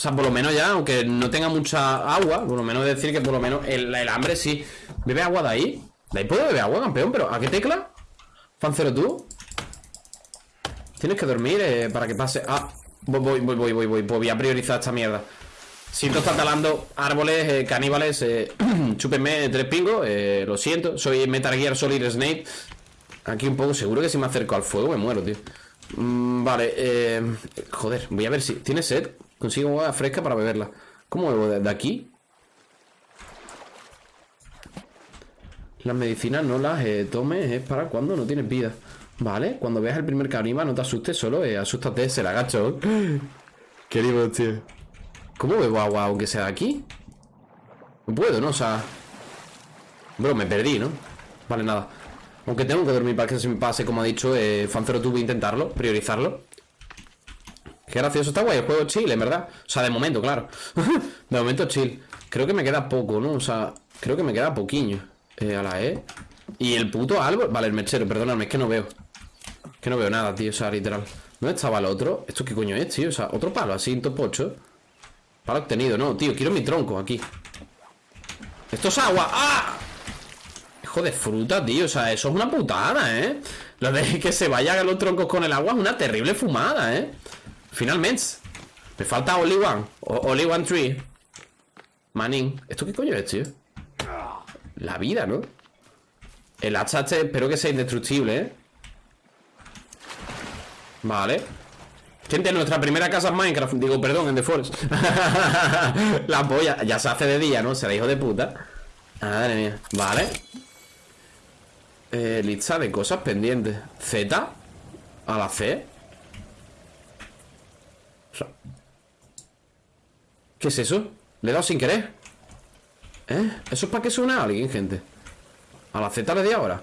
O sea, por lo menos ya, aunque no tenga mucha agua, por lo menos decir que por lo menos el, el hambre sí. ¿Bebe agua de ahí? ¿De ahí puedo beber agua, campeón? ¿Pero a qué tecla? ¿Fancero tú? Tienes que dormir eh, para que pase... Ah, voy, voy, voy, voy, voy, voy, voy a priorizar esta mierda. Siento estar talando árboles, eh, caníbales, eh, chúpenme tres pingos, eh, lo siento, soy Metal Gear Solid Snake. Aquí un poco, seguro que si me acerco al fuego me muero, tío. Mm, vale, joder, voy a ver si... ¿Tiene sed? Consigo agua fresca para beberla. ¿Cómo bebo desde aquí? Las medicinas no las eh, tomes, es para cuando no tienes vida. Vale, cuando veas el primer caníbal no te asustes, solo eh, asústate, se la agacho. Qué lindo, tío. ¿Cómo bebo agua aunque sea de aquí? No puedo, ¿no? O sea... Bro, me perdí, ¿no? Vale, nada. Aunque tengo que dormir para que se me pase, como ha dicho, eh, Fancero tuve intentarlo, priorizarlo. Qué gracioso, está guay el juego chill, en verdad. O sea, de momento, claro. de momento chill. Creo que me queda poco, ¿no? O sea, creo que me queda poquillo. Eh, a la E. Y el puto árbol. Vale, el mechero, perdóname, es que no veo. Que no veo nada, tío, o sea, literal. ¿Dónde estaba el otro? ¿Esto qué coño es, tío? O sea, otro palo así, en top 8. Palo obtenido, no, tío, quiero mi tronco aquí. Esto es agua. ¡Ah! Hijo de fruta, tío. O sea, eso es una putada, ¿eh? Lo de que se vayan los troncos con el agua es una terrible fumada, ¿eh? Finalmente. Me falta only one. O- only one tree. Manín. ¿Esto qué coño es, tío? La vida, ¿no? El hacha este espero que sea indestructible, ¿eh? Vale. Gente, nuestra primera casa en Minecraft. Digo, perdón, en The Forest. La polla. Ya se hace de día, ¿no? Será hijo de puta. Madre mía. Vale. Eh, lista de cosas pendientes. Z. A la C. O sea, ¿Qué es eso? Le he dado sin querer. ¿Eh? ¿Eso es para que suene a alguien, gente? A la Z le di ahora.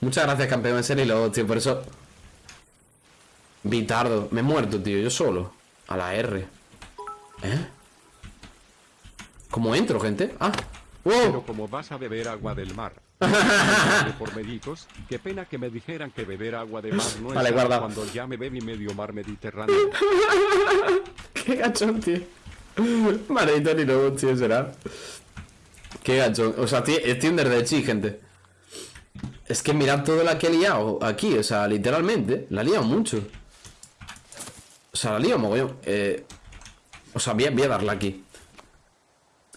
Muchas gracias, campeón. En serio, lo- tío, por eso. Vitardo. Me he muerto, tío. Yo solo. A la R. ¿Eh? ¿Cómo entro, gente? Ah. Pero como vas a beber agua del mar. por médicos, qué pena que me dijeran que beber agua de mar no es Vale, sano guarda. cuando ya me bebí medio mar Mediterráneo. ¡Qué gachón, tío! Maldito ni lobo, tío, será. Qué gachón. O sea, es Tinder de chi, gente. Es que mirad todo la que he liado aquí, o sea, literalmente. La he liado mucho. O sea, la liado mogollón. Eh, o sea, voy a, darla aquí.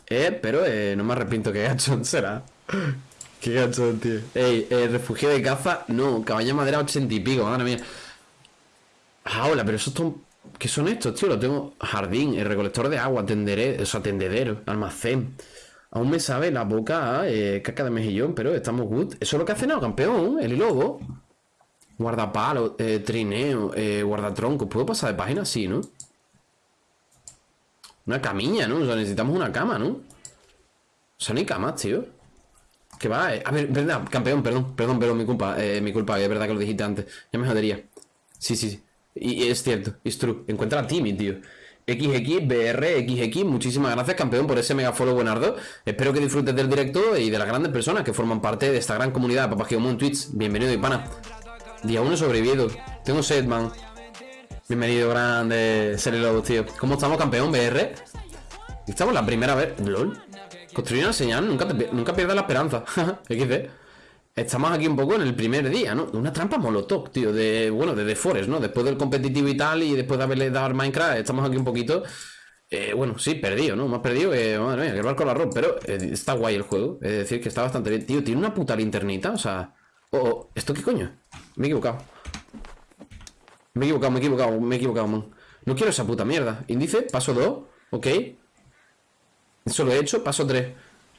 Eh, pero eh, no me arrepiento, qué gachón será. Qué gachón, tío. Ey, eh, refugio de caza. No, de madera 80 y pico, madre mía. Ah, hola, pero eso son... ¿Qué son estos, tío? Lo tengo... Jardín, el recolector de agua, tenderé... O sea, tendedero, almacén. Aún me sabe la boca eh, caca de mejillón, pero estamos good. Eso es lo que ha cenado, campeón, el lobo. Guardapalo, eh, trineo, eh, guardatronco. ¿Puedo pasar de página? Sí, ¿no? Una camilla, ¿no? O sea, necesitamos una cama, ¿no? O sea, hay camas, tío. Que va, eh. A ver, verdad, campeón, perdón, perdón, perdón, mi culpa, mi culpa, es verdad que lo dijiste antes. Ya me jodería. Sí, sí, sí. Y, es cierto, es true. Encuentra a Timmy, tío. XX, muchísimas gracias, campeón, por ese mega follow buenardo. Espero que disfrutes del directo y de las grandes personas que forman parte de esta gran comunidad Papá en Twitch. Bienvenido, y pana. Día 1 sobrevivido. Tengo sed, man. Bienvenido, grande. Serie Lobos, tío. ¿Cómo estamos, campeón, BR? Estamos la primera vez. LOL. Construir una señal, nunca, te nunca pierdas la esperanza. XD. Estamos aquí un poco en el primer día, ¿no? Una trampa molotov, tío, de, bueno, de The Forest, ¿no? Después del competitivo y tal, y después de haberle dado al Minecraft, estamos aquí un poquito, eh, bueno, sí, perdido, ¿no? Más perdido que, madre mía, que el barco al arroz, pero eh, está guay el juego, es decir, que está bastante bien. Tío, tiene una puta linternita, o sea... Oh, oh, ¿esto qué coño? Me he equivocado. Me he equivocado, me he equivocado, me he equivocado, man. No quiero esa puta mierda. Índice, paso 2, ok. Eso lo he hecho, paso 3.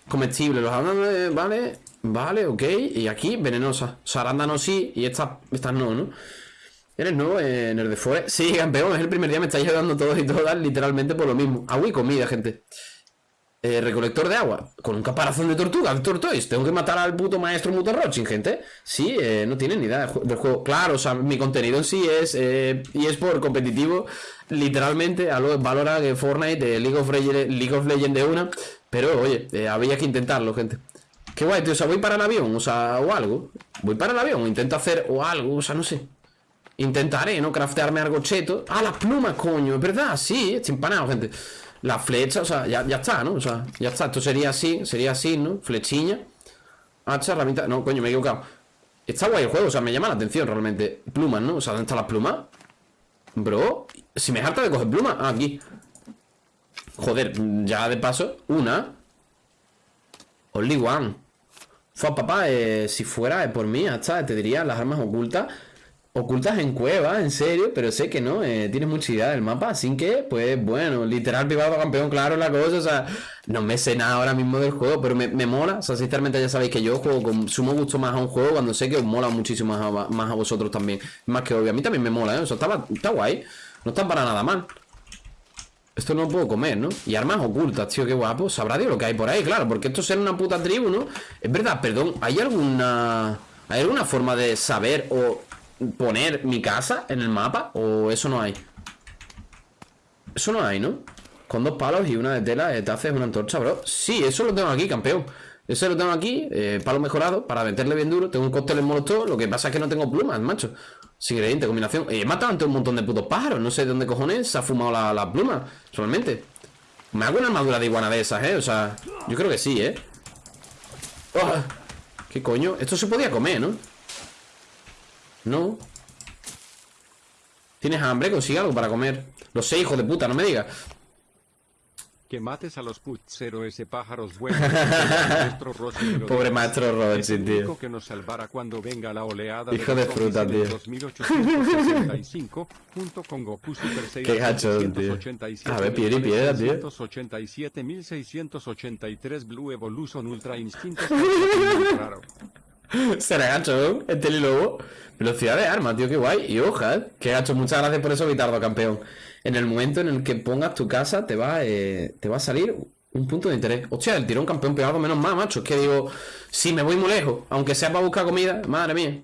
Comestible, los arándanos, vale, vale, ok. Y aquí, venenosa. O sea, arándanos sí y estas, estas no, ¿no? Eres nuevo en el de Forest. Sí, campeón, es el primer día, me estáis ayudando todos y todas literalmente por lo mismo. Agua y comida, gente. Eh, recolector de agua. Con un caparazón de tortuga, Tortoise. Tengo que matar al puto maestro Mutarrochin, gente. Sí, eh, no tienen ni idea del juego. Claro, o sea, mi contenido en sí es. Eh, y es por competitivo. Literalmente, a lo valora que Fortnite, League of, Legends, League of Legends de una. Pero oye, había que intentarlo, gente. Qué guay, tío. O sea, voy para el avión, o sea, o algo. Voy para el avión, intento hacer o algo, o sea, no sé. Intentaré, ¿no? Craftearme algo cheto. Ah, las plumas, coño, es verdad, sí, estoy empanado, gente. La flecha, o sea, ya, está, ¿no? O sea, ya está. Esto sería así, sería así, ¿no? Flechiña. Hacha, herramienta. No, coño, me he equivocado. Está guay el juego, o sea, me llama la atención realmente. Plumas, ¿no? O sea, ¿dónde están las plumas? Bro, si me harta de coger plumas. Ah, aquí. Joder, ya de paso, una. Only one. Fue papá, eh, si fuera por mí, hasta te diría las armas ocultas ocultas en cuevas, en serio, pero sé que no, eh, tienes mucha idea del mapa, así que, pues bueno, literal privado campeón, claro, la cosa, o sea, no me sé nada ahora mismo del juego, pero me, mola, o sea, sinceramente ya sabéis que yo juego con sumo gusto más a un juego cuando sé que os mola muchísimo más a, vosotros también, más que obvio, a mí también me mola, ¿eh? o sea, está guay, no está para nada mal. Esto no lo puedo comer, ¿no? Y armas ocultas, tío, qué guapo. Sabrá Dios lo que hay por ahí, claro, porque esto será una puta tribu, ¿no? Es verdad, perdón, ¿hay alguna... ¿Hay alguna forma de saber o poner mi casa en el mapa? ¿O eso no hay? Eso no hay, ¿no? Con dos palos y una de tela eh, te haces una antorcha, bro Sí, eso lo tengo aquí, campeón Eso lo tengo aquí, eh, palo mejorado Para meterle bien duro, tengo un cóctel en molotov Lo que pasa es que no tengo plumas, macho Sin ingrediente, combinación He matado ante un montón de putos pájaros No sé de dónde cojones se ha fumado la, la pluma Solamente Me hago una armadura de iguana de esas, eh O sea, yo creo que sí, eh oh, ¿Qué coño? Esto se podía comer, ¿no? No. ¿Tienes hambre? Consigue algo para comer. Lo sé, hijo de puta, no me digas. Que mates a los putzero ese pájaros buenos. Pobre maestro Robinson, tío. que nos salvará cuando venga la oleada Hijo de, fruta, tío. 2865 junto con Goku Super Saiyan Qué gacho, tío. A ver, piedra y piedra, tío. 187.683 Blue Evolution Ultra Instinto. Será gacho, ¿eh? El lobo Velocidad de arma, tío, qué guay. Y hojas, ¿eh? Qué gacho, muchas gracias por eso, Vitardo, campeón. En el momento en el que pongas tu casa, te va, eh, te va a salir un punto de interés. Hostia, el tirón campeón pegado menos más, macho. Es que digo, si me voy muy lejos, aunque sea para buscar comida, madre mía.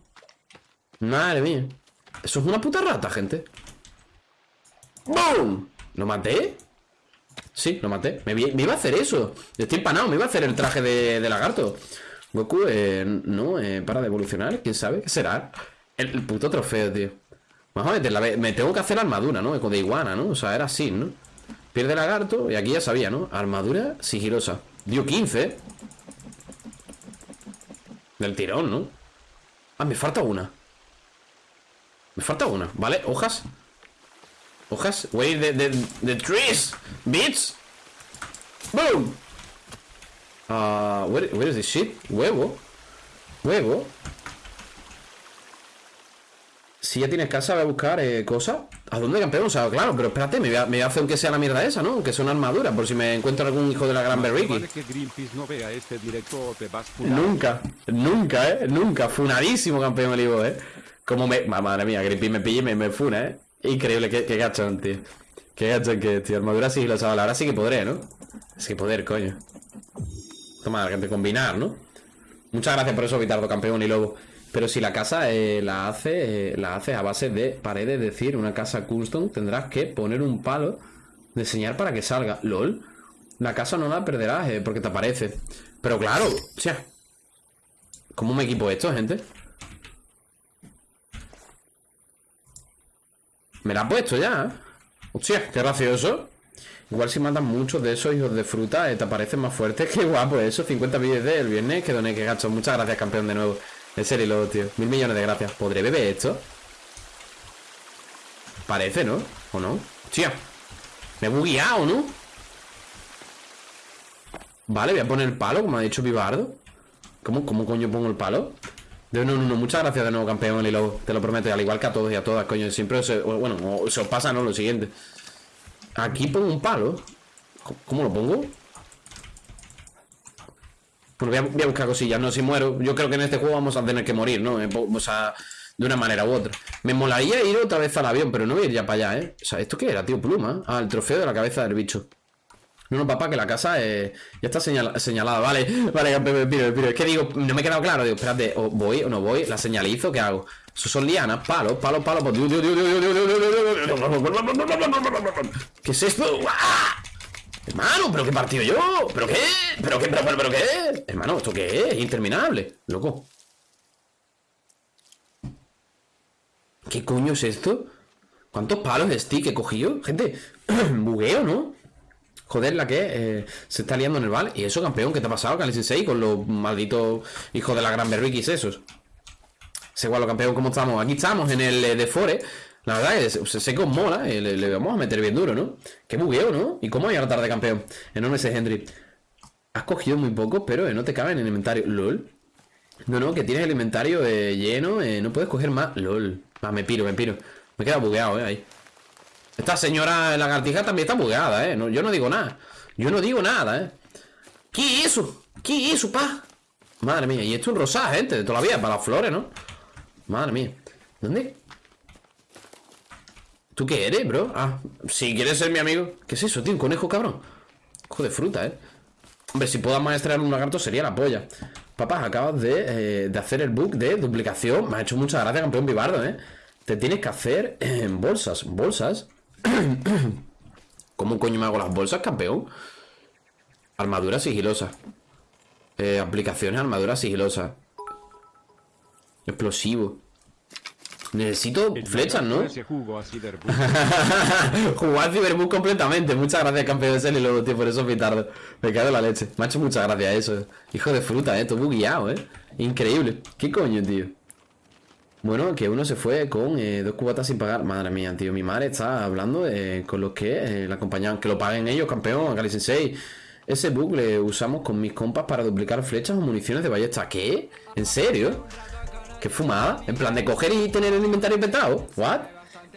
Madre mía. Eso es una puta rata, gente. ¡Boom! ¿Lo maté? Sí, lo maté. Me, iba a hacer eso. Estoy empanado, me iba a hacer el traje de lagarto. Goku, eh, no, eh, para de evolucionar, quién sabe, ¿qué será? El, puto trofeo, tío. Vamos a meterla, me tengo que hacer armadura, ¿no? De iguana, ¿no? O sea, era así, ¿no? Pierde lagarto, y aquí ya sabía, ¿no? Armadura sigilosa. Dio 15. Del tirón, ¿no? Ah, me falta una. Me falta una, ¿vale? Hojas. Hojas. Wait, the, the, the trees. Beats. Boom. Uh, where, where is this shit? Huevo. Huevo. Si ya tienes casa, voy a buscar eh, cosas. ¿A dónde campeón? O sea, claro, pero espérate, me voy, a, me voy a hacer aunque sea la mierda esa, ¿no? Que son armaduras, por si me encuentro algún hijo de la gran Berriki. no vea este directo te vas nunca, nunca, ¿eh? Nunca. Funadísimo, campeón Olivo, ¿eh? Como me... Madre mía, Greenpeace me pille y me, me funa, ¿eh? Increíble, qué, qué gachón, tío. Qué gachón que, tío. Armadura chaval. Ahora sí que podré, ¿no? Sí poder, coño. Toma, gente, combinar, ¿no? Muchas gracias por eso, Vitardo, campeón y lobo. Pero si la casa eh, la hace eh, la hace a base de paredes, es decir, una casa custom, tendrás que poner un palo, diseñar para que salga. LOL, la casa no la perderás eh, porque te aparece. Pero claro, o sea, ¿cómo me equipo esto, gente? Me la ha puesto ya, Hostia, qué gracioso. Igual si mandan muchos de esos hijos de fruta, eh, te aparecen más fuertes. Qué guapo eso. 50 vídeos del viernes que doné, que gacho. Muchas gracias, campeón, de nuevo. En serio, tío. Mil millones de gracias. ¿Podré beber esto? Parece, ¿no? ¿O no? Tía. Me he bugueado, ¿no? Vale, voy a poner el palo, como ha dicho Vivardo. ¿Cómo, ¿Cómo coño pongo el palo? De no, no, no, muchas gracias de nuevo, campeón, y luego, te lo prometo, al igual que a todos y a todas, coño, siempre se, bueno, se os pasa, ¿no? Lo siguiente. Aquí pongo un palo. ¿Cómo lo pongo? Bueno, voy a, buscar cosillas, no, si muero Yo creo que en este juego vamos a tener que morir, ¿no? Eh, o sea, De una manera u otra. Me molaría ir otra vez al avión, pero no voy a ir ya para allá, ¿eh? O sea, ¿esto qué era, tío? Pluma. Ah, el trofeo de la cabeza del bicho. No, no, papá, que la casa ya está señala- señalada. Vale, vale, piro, piro. Es que digo, no me he quedado claro. Digo, espérate, o voy o no voy. La señalizo, ¿qué hago? Eso son lianas, palo, palo, palo. ¿Qué es esto? Hermano, ¿pero qué partido yo? ¿Pero qué? ¿Pero qué? ¿Pero, qué? Hermano, ¿esto qué es? Interminable, loco. ¿Qué coño es esto? ¿Cuántos palos de stick he cogido? Gente, bugueo, ¿no? Joder, la que se está liando en el val. ¿Y eso, campeón? ¿Qué te ha pasado, Cali 6 con los malditos hijos de la gran berriquis esos? Sé igual, campeón, ¿cómo estamos? Aquí estamos en el eh, de Fore. La verdad es que se- os mola, eh, le, vamos a meter bien duro, ¿no? Qué bugueo, ¿no? ¿Y cómo la tarde, campeón? Enorme ese Henry. Has cogido muy poco, pero eh, no te cabe en el inventario. LOL. No, no, que tienes el inventario lleno, no puedes coger más. LOL. Ah, me piro, me piro. Me he quedado bugueado, eh, ahí. Esta señora lagartija también está bugueada, eh. No, yo no digo nada. Yo no digo nada, eh. ¿Qué es eso? ¿Qué es eso, pa? Madre mía, y esto es un rosado, gente, de para las flores, ¿no? Madre mía. ¿Dónde? ¿Tú qué eres, bro? Ah, si quieres ser mi amigo. ¿Qué es eso, tío? ¿Un conejo, cabrón? Cojo de fruta, ¿eh? Hombre, si puedo maestrar un lagarto sería la polla. Papá, acabas de, eh, de hacer el bug de duplicación. Me ha hecho mucha gracia, campeón Vivardo, ¿eh? Te tienes que hacer en bolsas. ¿Bolsas? ¿Cómo coño me hago las bolsas, campeón? Armadura sigilosa. Eh, aplicaciones, armadura sigilosa. Explosivo. Necesito flechas, ¿no? Jugar Cyberbug completamente. Muchas gracias, campeón de Celi, luego, tío, por eso pitardo. Me cago en la leche. Me ha hecho muchas gracias eso. Hijo de fruta, eh. Todo bugueado, eh. Increíble. ¿Qué coño, tío? Bueno, que uno se fue con eh, dos cubatas sin pagar. Madre mía, tío. Mi madre está hablando eh, con los que eh, la acompañaban. Que lo paguen ellos, campeón. Sensei. Ese bug le usamos con mis compas para duplicar flechas o municiones de ballesta. ¿Qué? ¿En serio? ¿Qué fumada? En plan de coger y tener el inventario inventado. ¿What?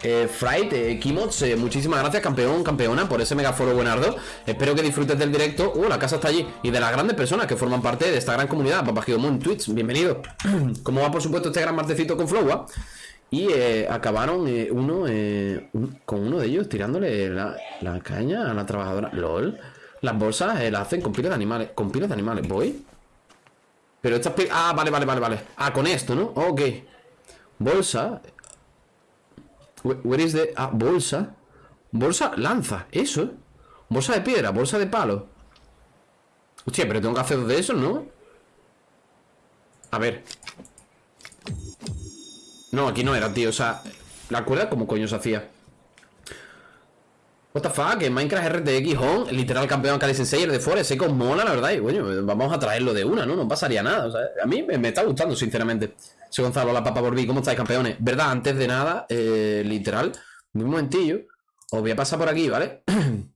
Eh, Fright, eh, Kimots, eh, muchísimas gracias, campeón, campeona, por ese megaforo buenardo. Espero que disfrutes del directo. Uh, la casa está allí. Y de las grandes personas que forman parte de esta gran comunidad. Papá Moon Twitch, bienvenido. Como va, por supuesto, este gran martecito con Flowa. Y eh, acabaron eh, uno eh, con uno de ellos tirándole la, caña a la trabajadora. LOL. Las bolsas las hacen con pilas de animales. ¿Con pilas de animales? ¿Voy? Pero estas pi- Ah, vale, vale, vale, vale. Ah, con esto, ¿no? Ok. Bolsa. Where where is the... Ah, bolsa. Bolsa, lanza. Eso. Bolsa de piedra, bolsa de palo. Hostia, pero tengo que hacer dos de esos, ¿no? A ver. No, aquí no era, tío. O sea, la cuerda, ¿cómo coño se hacía? What the fuck, en Minecraft RTX Home, literal campeón Kali Sensei, el de Forest, os mola, la verdad, y bueno, vamos a traerlo de una, ¿no? No pasaría nada, o sea, a mí me, está gustando, sinceramente. Soy Gonzalo, la papa Borbí, ¿cómo estáis, campeones? Verdad, antes de nada, eh, literal, un momentillo, os voy a pasar por aquí, ¿vale?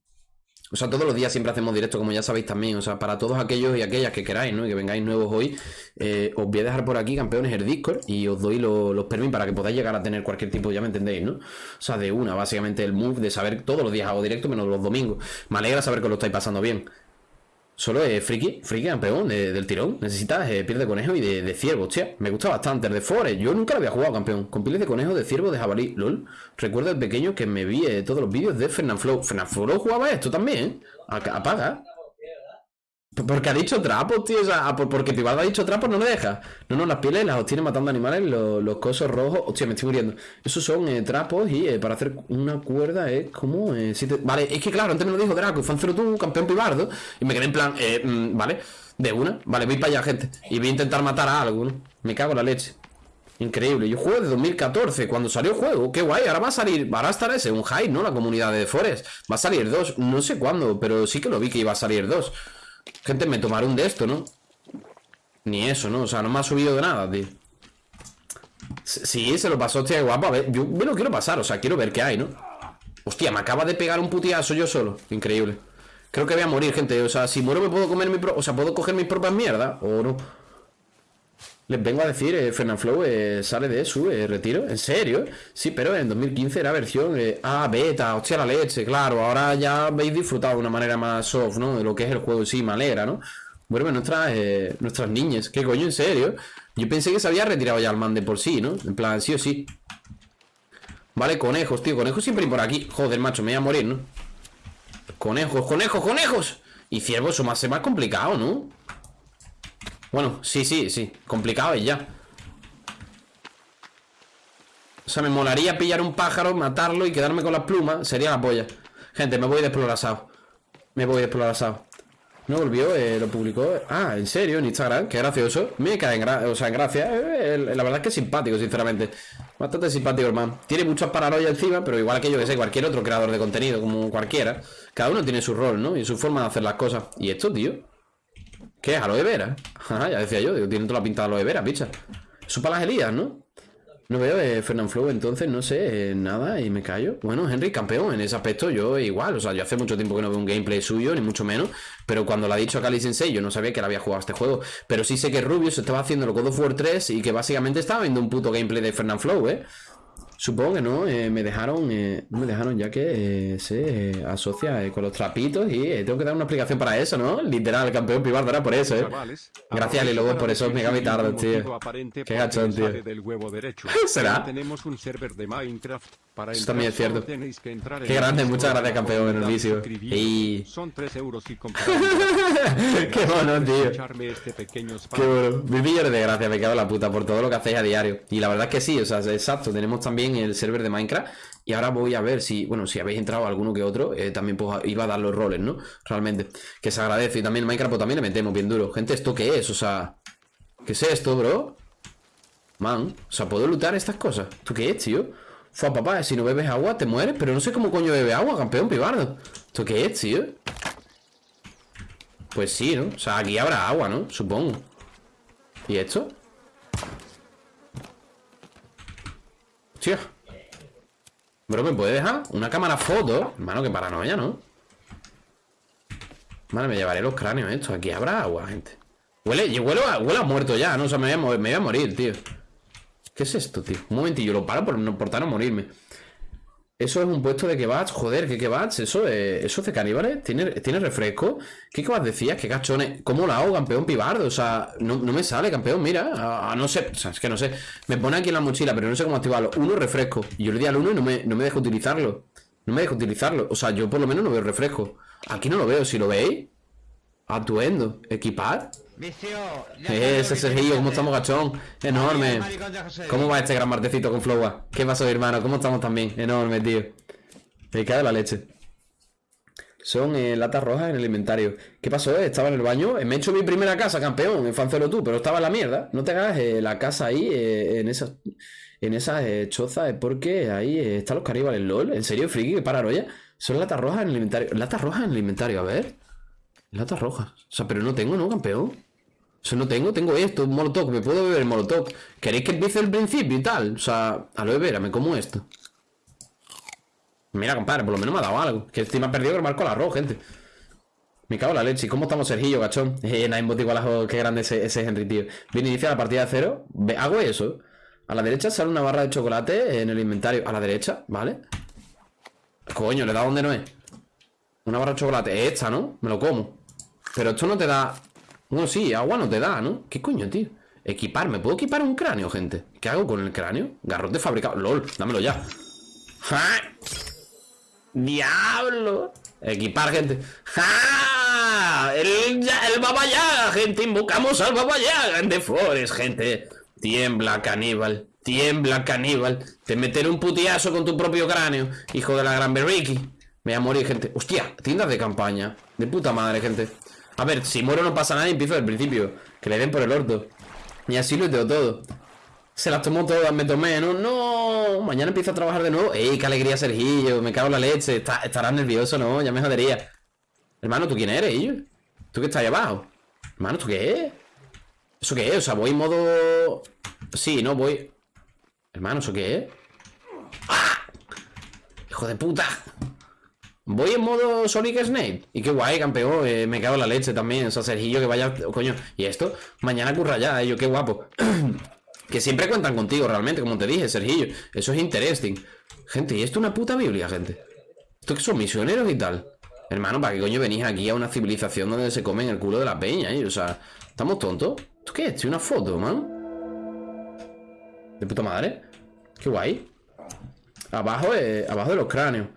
O sea, todos los días siempre hacemos directo, como ya sabéis también. O sea, para todos aquellos y aquellas que queráis, ¿no? Y que vengáis nuevos hoy, eh, os voy a dejar por aquí, campeones, el Discord y os doy lo- los permisos para que podáis llegar a tener cualquier tipo, ya me entendéis, ¿no? O sea, de una, básicamente el move de saber todos los días hago directo, menos los domingos. Me alegra saber que lo estáis pasando bien. Solo es friki, friki campeón de- del tirón. Necesitas eh, piel de conejo y de, de ciervo, hostia. Me gusta bastante el de Forest. Yo nunca lo había jugado, campeón. Con pieles de conejo, de ciervo, de jabalí. LOL. Recuerdo de pequeño que me vi eh, todos los vídeos de Fernanflow. Fernanflow jugaba esto también, Apaga. Porque ha dicho trapos, tío. O sea, ah, por- porque Pivaldo ha dicho trapos, no me deja. No, no, las pieles las obtiene matando animales, los, los cosos rojos. Hostia, me estoy muriendo. Esos son eh, trapos y eh, para hacer una cuerda es como. eh, siete- Vale, es que claro, antes me lo dijo Draco, Fancero tú, campeón Pibardo. Y me quedé en plan, eh, mm, vale, de una. Vale, voy para allá, gente. Y voy a intentar matar a algo, ¿no? Me cago en la leche. Increíble. Yo juego de 2014, cuando salió el juego. Qué guay. Ahora va a salir, ahora estará ese, un hype, ¿no? La comunidad de Forest. Va a salir dos. No sé cuándo, pero sí que lo vi que iba a salir dos. Gente, me tomaré un de esto, ¿no? Ni eso, ¿no? O sea, no me ha subido de nada, tío. Sí, se lo pasó, hostia, guapo. A ver, yo me lo quiero pasar, o sea, quiero ver qué hay, ¿no? Hostia, me acaba de pegar un putiazo yo solo. Increíble. Creo que voy a morir, gente. O sea, si muero me puedo comer mi pro... O sea, ¿puedo coger mis propias mierdas? ¿O no? Les vengo a decir, eh, Fernanflow eh, sale de su eh, retiro. ¿En serio? Sí, pero en 2015 era versión eh, ah, beta, hostia la leche, claro. Ahora ya habéis disfrutado de una manera más soft, ¿no? De lo que es el juego sí, me alegra, ¿no? Vuelven nuestras, eh, nuestras niñas. ¿Qué coño? ¿En serio? Yo pensé que se había retirado ya el man de por sí, ¿no? En plan, sí o sí. Vale, conejos, tío. Conejos siempre por aquí. Joder, macho, me voy a morir, ¿no? Conejos, conejos, conejos. Y ciervos, eso más, más complicado, ¿no? Bueno, sí, sí, sí. Complicado es ya. O sea, me molaría pillar un pájaro, matarlo y quedarme con las plumas. Sería la polla. Gente, me voy de explorazado. Me voy de explorazado. No volvió, eh, lo publicó. Ah, en serio, en Instagram, qué gracioso. Me cae en, gra o sea, en gracia. Eh, la verdad es que es simpático, sinceramente. Bastante simpático, hermano. Tiene muchas paranoias encima, pero igual que yo que sé, cualquier otro creador de contenido, como cualquiera. Cada uno tiene su rol, ¿no? Y su forma de hacer las cosas. ¿Y esto, tío? ¿Qué es? ¿Aloe vera? Ya decía yo, digo, tiene toda la pinta de aloe vera, picha. Eso para las Elías, ¿no? No veo de Fernand Flow, entonces no sé, eh, nada y me callo. Bueno, Henry, campeón, en ese aspecto yo igual, o sea, yo hace mucho tiempo que no veo un gameplay suyo, ni mucho menos, pero cuando lo ha dicho Kali Sensei, yo no sabía que él había jugado este juego, pero sí sé que Rubius estaba haciendo el God of War 3 y que básicamente estaba viendo un puto gameplay de Fernand Flow, ¿eh? Supongo que no, eh, me dejaron, eh, me dejaron ya que eh, se eh, asocia eh, con los trapitos y tengo que dar una explicación para eso, ¿no? Literal, el campeón pibar era por eso, ¿eh? Gracias, Ali Lobo, por esos ningún tío. Qué gachón, tío. ¿Será? Tenemos un server de Minecraft. Para Eso también es cierto. Qué grande, muchas gracias, campeón, en el vicio. Y- Son 3 euros y. Qué bueno, tío. Este. Qué bueno. Mil millones de gracias, me cago en la puta por todo lo que hacéis a diario. Y la verdad es que sí, o sea, exacto. Tenemos también el server de Minecraft. Y ahora voy a ver si, bueno, si habéis entrado alguno que otro, eh, también pues iba a dar los roles, ¿no? Realmente. Que se agradece. Y también Minecraft pues también le metemos bien duro. Gente, ¿esto qué es? O sea, ¿qué es esto, bro? Man, o sea, ¿puedo lutar estas cosas? ¿Tú qué es, tío? Fua, papá, si no bebes agua te mueres, pero no sé cómo coño bebe agua, campeón pibardo. ¿Esto qué es, tío? Pues sí, ¿no? O sea, aquí habrá agua, ¿no? Supongo. ¿Y esto? Hostia. Bro, ¿me puede dejar? Una cámara foto. Hermano, qué paranoia, ¿no? Vale, me llevaré los cráneos estos. Aquí habrá agua, gente. Huele, huele, a, huele a muerto ya, ¿no? O sea, me voy, a, morir, tío. ¿Qué es esto, tío? Un momentillo, lo paro por, no, por no morirme. Eso es un puesto de kebabs, joder, ¿qué kebabs? Eso es, eso es de caníbales, ¿Tiene, tiene refresco. ¿Qué kebabs decías? ¿Qué cachones? ¿Cómo lo hago, campeón pibardo? O sea, no, no me sale, campeón, mira. A, a no sé, o sea, es que no sé. Me pone aquí en la mochila, pero no sé cómo activarlo. Uno, refresco. Yo le di al uno y no me, no me deja utilizarlo. No me deja utilizarlo. O sea, yo por lo menos no veo refresco. Aquí no lo veo, si lo veis. Atuendo. Equipar. Vicio. Ese Sergio, ¿cómo estamos, gachón? Enorme. ¿Cómo va este gran martecito con Flowa? ¿Qué pasó, hermano? ¿Cómo estamos también? Enorme, tío. Me cae la leche. Son eh, latas rojas en el inventario. ¿Qué pasó? eh? Estaba en el baño. Eh, Me he hecho mi primera casa, campeón. En Fancelo tú, pero estaba en la mierda. No te hagas eh, la casa ahí, en esas en esas chozas, porque ahí están los caníbales, LOL. ¿En serio, friki? ¿Qué paranoia? Son latas rojas en el inventario. Latas rojas en el inventario, a ver. Latas rojas. O sea, pero no tengo, ¿no, campeón? Eso no tengo, tengo esto, un molotov, me puedo beber molotov. ¿Queréis que empiece el principio y tal? O sea, aloe vera, me como esto. Mira, compadre, por lo menos me ha dado algo. Que estoy más perdido que marco al arroz, gente. Me cago en la leche. ¿Y ¿Cómo estamos, Sergillo, gachón? Eh, ajo, qué grande ese, ese Henry, tío. Bien, inicia la partida de cero. Hago eso. A la derecha sale una barra de chocolate en el inventario. A la derecha, ¿vale? Coño, le da donde no es. Una barra de chocolate. Esta, ¿no? Me lo como. Pero esto no te da. Bueno, sí, agua no te da, ¿no? ¿Qué coño, tío? Equipar, ¿me puedo equipar un cráneo, gente? ¿Qué hago con el cráneo? Garrote fabricado. LOL, dámelo ya. ¡Ja! ¡Diablo! Equipar, gente. ¡Ja! El, el Baba Yaga, gente. Invocamos al Baba Yaga en The Forest, gente. Tiembla, caníbal. Tiembla, caníbal. Te meteré un putiazo con tu propio cráneo, hijo de la gran Berriki. Me voy a morir, gente. Hostia, tiendas de campaña. De puta madre, gente. A ver, si muero no pasa nada y empiezo del principio. Que le den por el orto. Y así lo tengo todo. Se las tomó todas, me tomé, ¿no? No, mañana empiezo a trabajar de nuevo. ¡Ey, qué alegría, Sergillo! Me cago en la leche. Está- estarás nervioso, ¿no? Ya me jodería. Hermano, ¿tú quién eres? ¿Tú que estás ahí abajo? Hermano, ¿tú qué es? ¿Eso qué es? O sea, voy en modo... Sí, no, voy... Hermano, ¿eso qué es? ¡Ah! ¡Hijo de puta! Voy en modo Sonic Snake. Y qué guay, campeón. eh, me cago en la leche también. O sea, Sergillo, que vaya... Coño, ¿y esto? Mañana curra ya, ello, qué guapo. que siempre cuentan contigo, realmente, como te dije, Sergillo. Eso es interesting. Gente, ¿y esto es una puta Biblia, gente? ¿Esto que son misioneros y tal? Hermano, ¿para qué coño venís aquí a una civilización donde se comen el culo de la peña, eh? O sea, ¿estamos tontos? ¿Esto qué es? Una foto, man. De puta madre. Qué guay. Abajo, eh, abajo de los cráneos.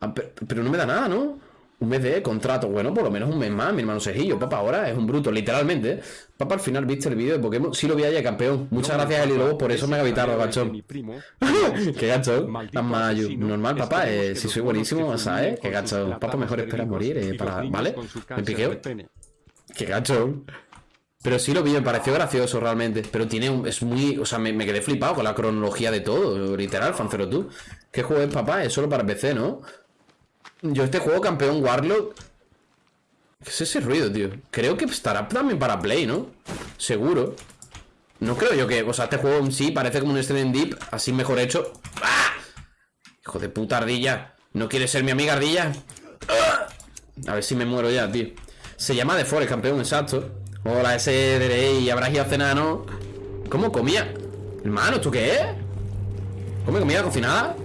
Ah, pe- pero, no me da nada, ¿no? Un mes de contrato. Bueno, por lo menos un mes más, mi hermano Sejillo. Papá, ahora es un bruto, literalmente. ¿eh? Papá, al final viste el vídeo de Pokémon. Sí lo vi ayer, campeón. Muchas No gracias, Eli Lobo, por eso me ha de gachón. Qué Tan mayo. asesino. Normal, papá. Eh, si soy buenísimo, ¿sabes? Qué gachón. Papá, mejor espera morir, eh, para. ¿Vale? Me piqueo. Qué gachón. Pero sí lo vi, me pareció gracioso realmente. Pero tiene un, es muy. O sea, me, me quedé flipado con la cronología de todo. Literal, Fancero tú. ¿Qué juego es, papá? Es solo para PC, ¿no? Yo este juego, campeón Warlock. ¿Qué es ese ruido, tío? Creo que estará también para Play, ¿no? Seguro. No creo yo que. O sea, este juego en sí parece como un Stranding Deep, así mejor hecho. ¡Ah! Hijo de puta ardilla. ¿No quieres ser mi amiga ardilla? ¡Ah! A ver si me muero ya, tío. Se llama The Forest, campeón, exacto. Hola, ese y habrás ido a cenar, ¿no? ¿Cómo comía? Hermano, ¿esto qué es? ¿Come comida cocinada?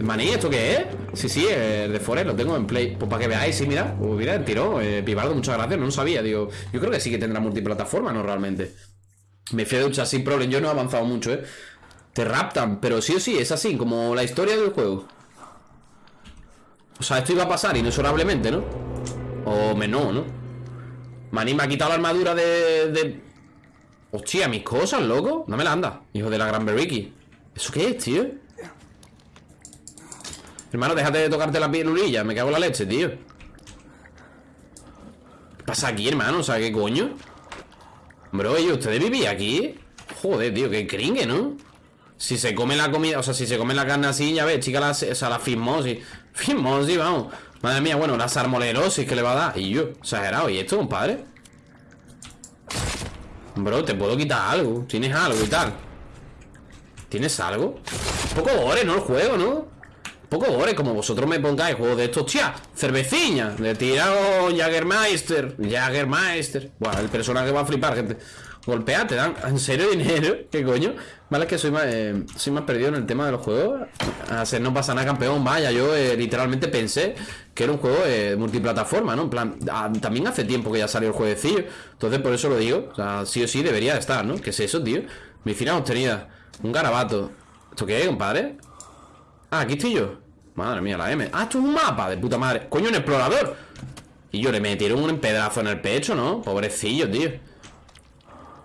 Maní, ¿esto qué es? Sí, sí, el de Forest lo tengo en Play. Pues para que veáis, sí, mira. Pues mira, el tirón. Eh, muchas gracias. No lo sabía, digo. Yo creo que sí que tendrá multiplataforma, ¿no? Realmente. Me fui a duchar sin problema. Yo no he avanzado mucho, ¿eh? Te raptan, pero sí o sí, es así, como la historia del juego. O sea, esto iba a pasar inexorablemente, ¿no? O menos, ¿no? Maní me ha quitado la armadura de, de... Hostia, mis cosas, loco. No me la anda, hijo de la gran Beriki. ¿Eso qué es, tío? Hermano, déjate de tocarte la pielurilla. Me cago en la leche, tío. ¿Qué pasa aquí, hermano? O sea, ¿qué coño? Bro, ¿y ustedes vivían aquí? Joder, tío, qué cringe, ¿no? Si se come la comida, o sea, si se come la carne así, ya ves, chica, la, o sea, la fismosis. Fismosis, vamos. Madre mía, bueno, la salmonelosis que le va a dar. Y yo, exagerado. ¿Y esto, compadre? Bro, te puedo quitar algo. Tienes algo y tal. ¿Tienes algo? Poco gore, ¿no? El juego, ¿no? Poco gore, como vosotros me pongáis juegos de estos, tía, cerveciña, le tirado Jagermeister, Jagermeister. Buah, el personaje va a flipar, gente. Golpea, te dan, ¿en serio dinero? ¿Qué coño? Vale, es que soy más, eh, soy más perdido en el tema de los juegos. A ser no pasa nada, campeón. Vaya, yo eh, literalmente pensé que era un juego eh, multiplataforma, ¿no? En plan, ah, también hace tiempo que ya salió el jueguecillo. Entonces, por eso lo digo. O sea, sí o sí debería de estar, ¿no? ¿Qué es eso, tío? Medicina obtenida. Un garabato. ¿Esto qué es, compadre? Ah, aquí estoy yo. Madre mía, la M. Ah, esto es un mapa de puta madre. Coño, un explorador. Y yo le metieron un pedazo en el pecho, ¿no? Pobrecillo, tío.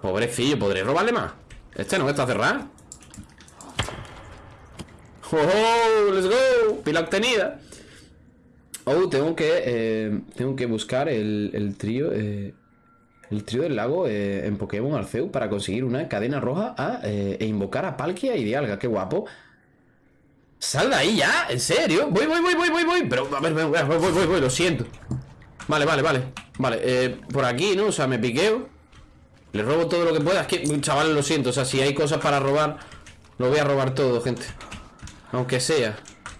Pobrecillo, ¿podré robarle más? Este no, está cerrado. ¡Oh, oh, let's go! Pila obtenida. Oh, tengo que eh, tengo que buscar el, el trío eh, el trío del lago eh, en Pokémon Arceus para conseguir una cadena roja a, e invocar a Palkia y Dialga. ¡Qué guapo! ¡Sal de ahí ya! ¿En serio? Voy, voy, voy, voy, voy, voy. Pero, a ver, voy, voy, voy, voy, voy, lo siento. Vale, vale, vale. Vale, eh, por aquí, ¿no? O sea, me piqueo. Le robo todo lo que pueda. Es que, chavales, lo siento. O sea, si hay cosas para robar, lo voy a robar todo, gente. Aunque sea.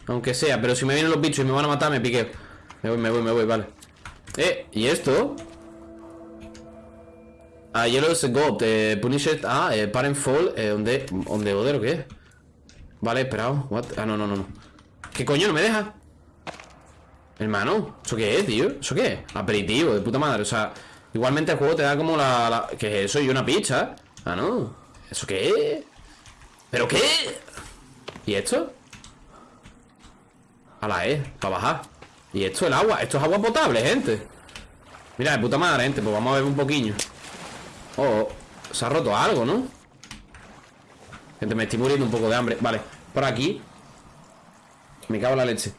Aunque sea. Pero si me vienen los bichos y me van a matar, me piqueo. Me voy, me voy, me voy, vale. Eh, ¿y esto? Ah, Yellow's God. Eh, Punished. Ah, eh, Parent Fall. Eh, ¿dónde, ¿Dónde Oder o qué? Vale, esperado. Ah, no, no, no, no. ¿Qué coño? ¿No me deja? Hermano, ¿eso qué es, tío? ¿Eso qué es? Aperitivo, de puta madre. O sea, igualmente el juego te da como la... la... ¿Qué es eso? ¿Y una pizza? Ah, no. ¿Eso qué es? ¿Pero qué? ¿Y esto? A la E, para bajar. ¿Y esto el agua? Esto es agua potable, gente. Mira, de puta madre, gente. Pues vamos a beber un poquillo. Oh, se ha roto algo, ¿no? Gente, me estoy muriendo un poco de hambre. Vale, por aquí. Me cago en la leche.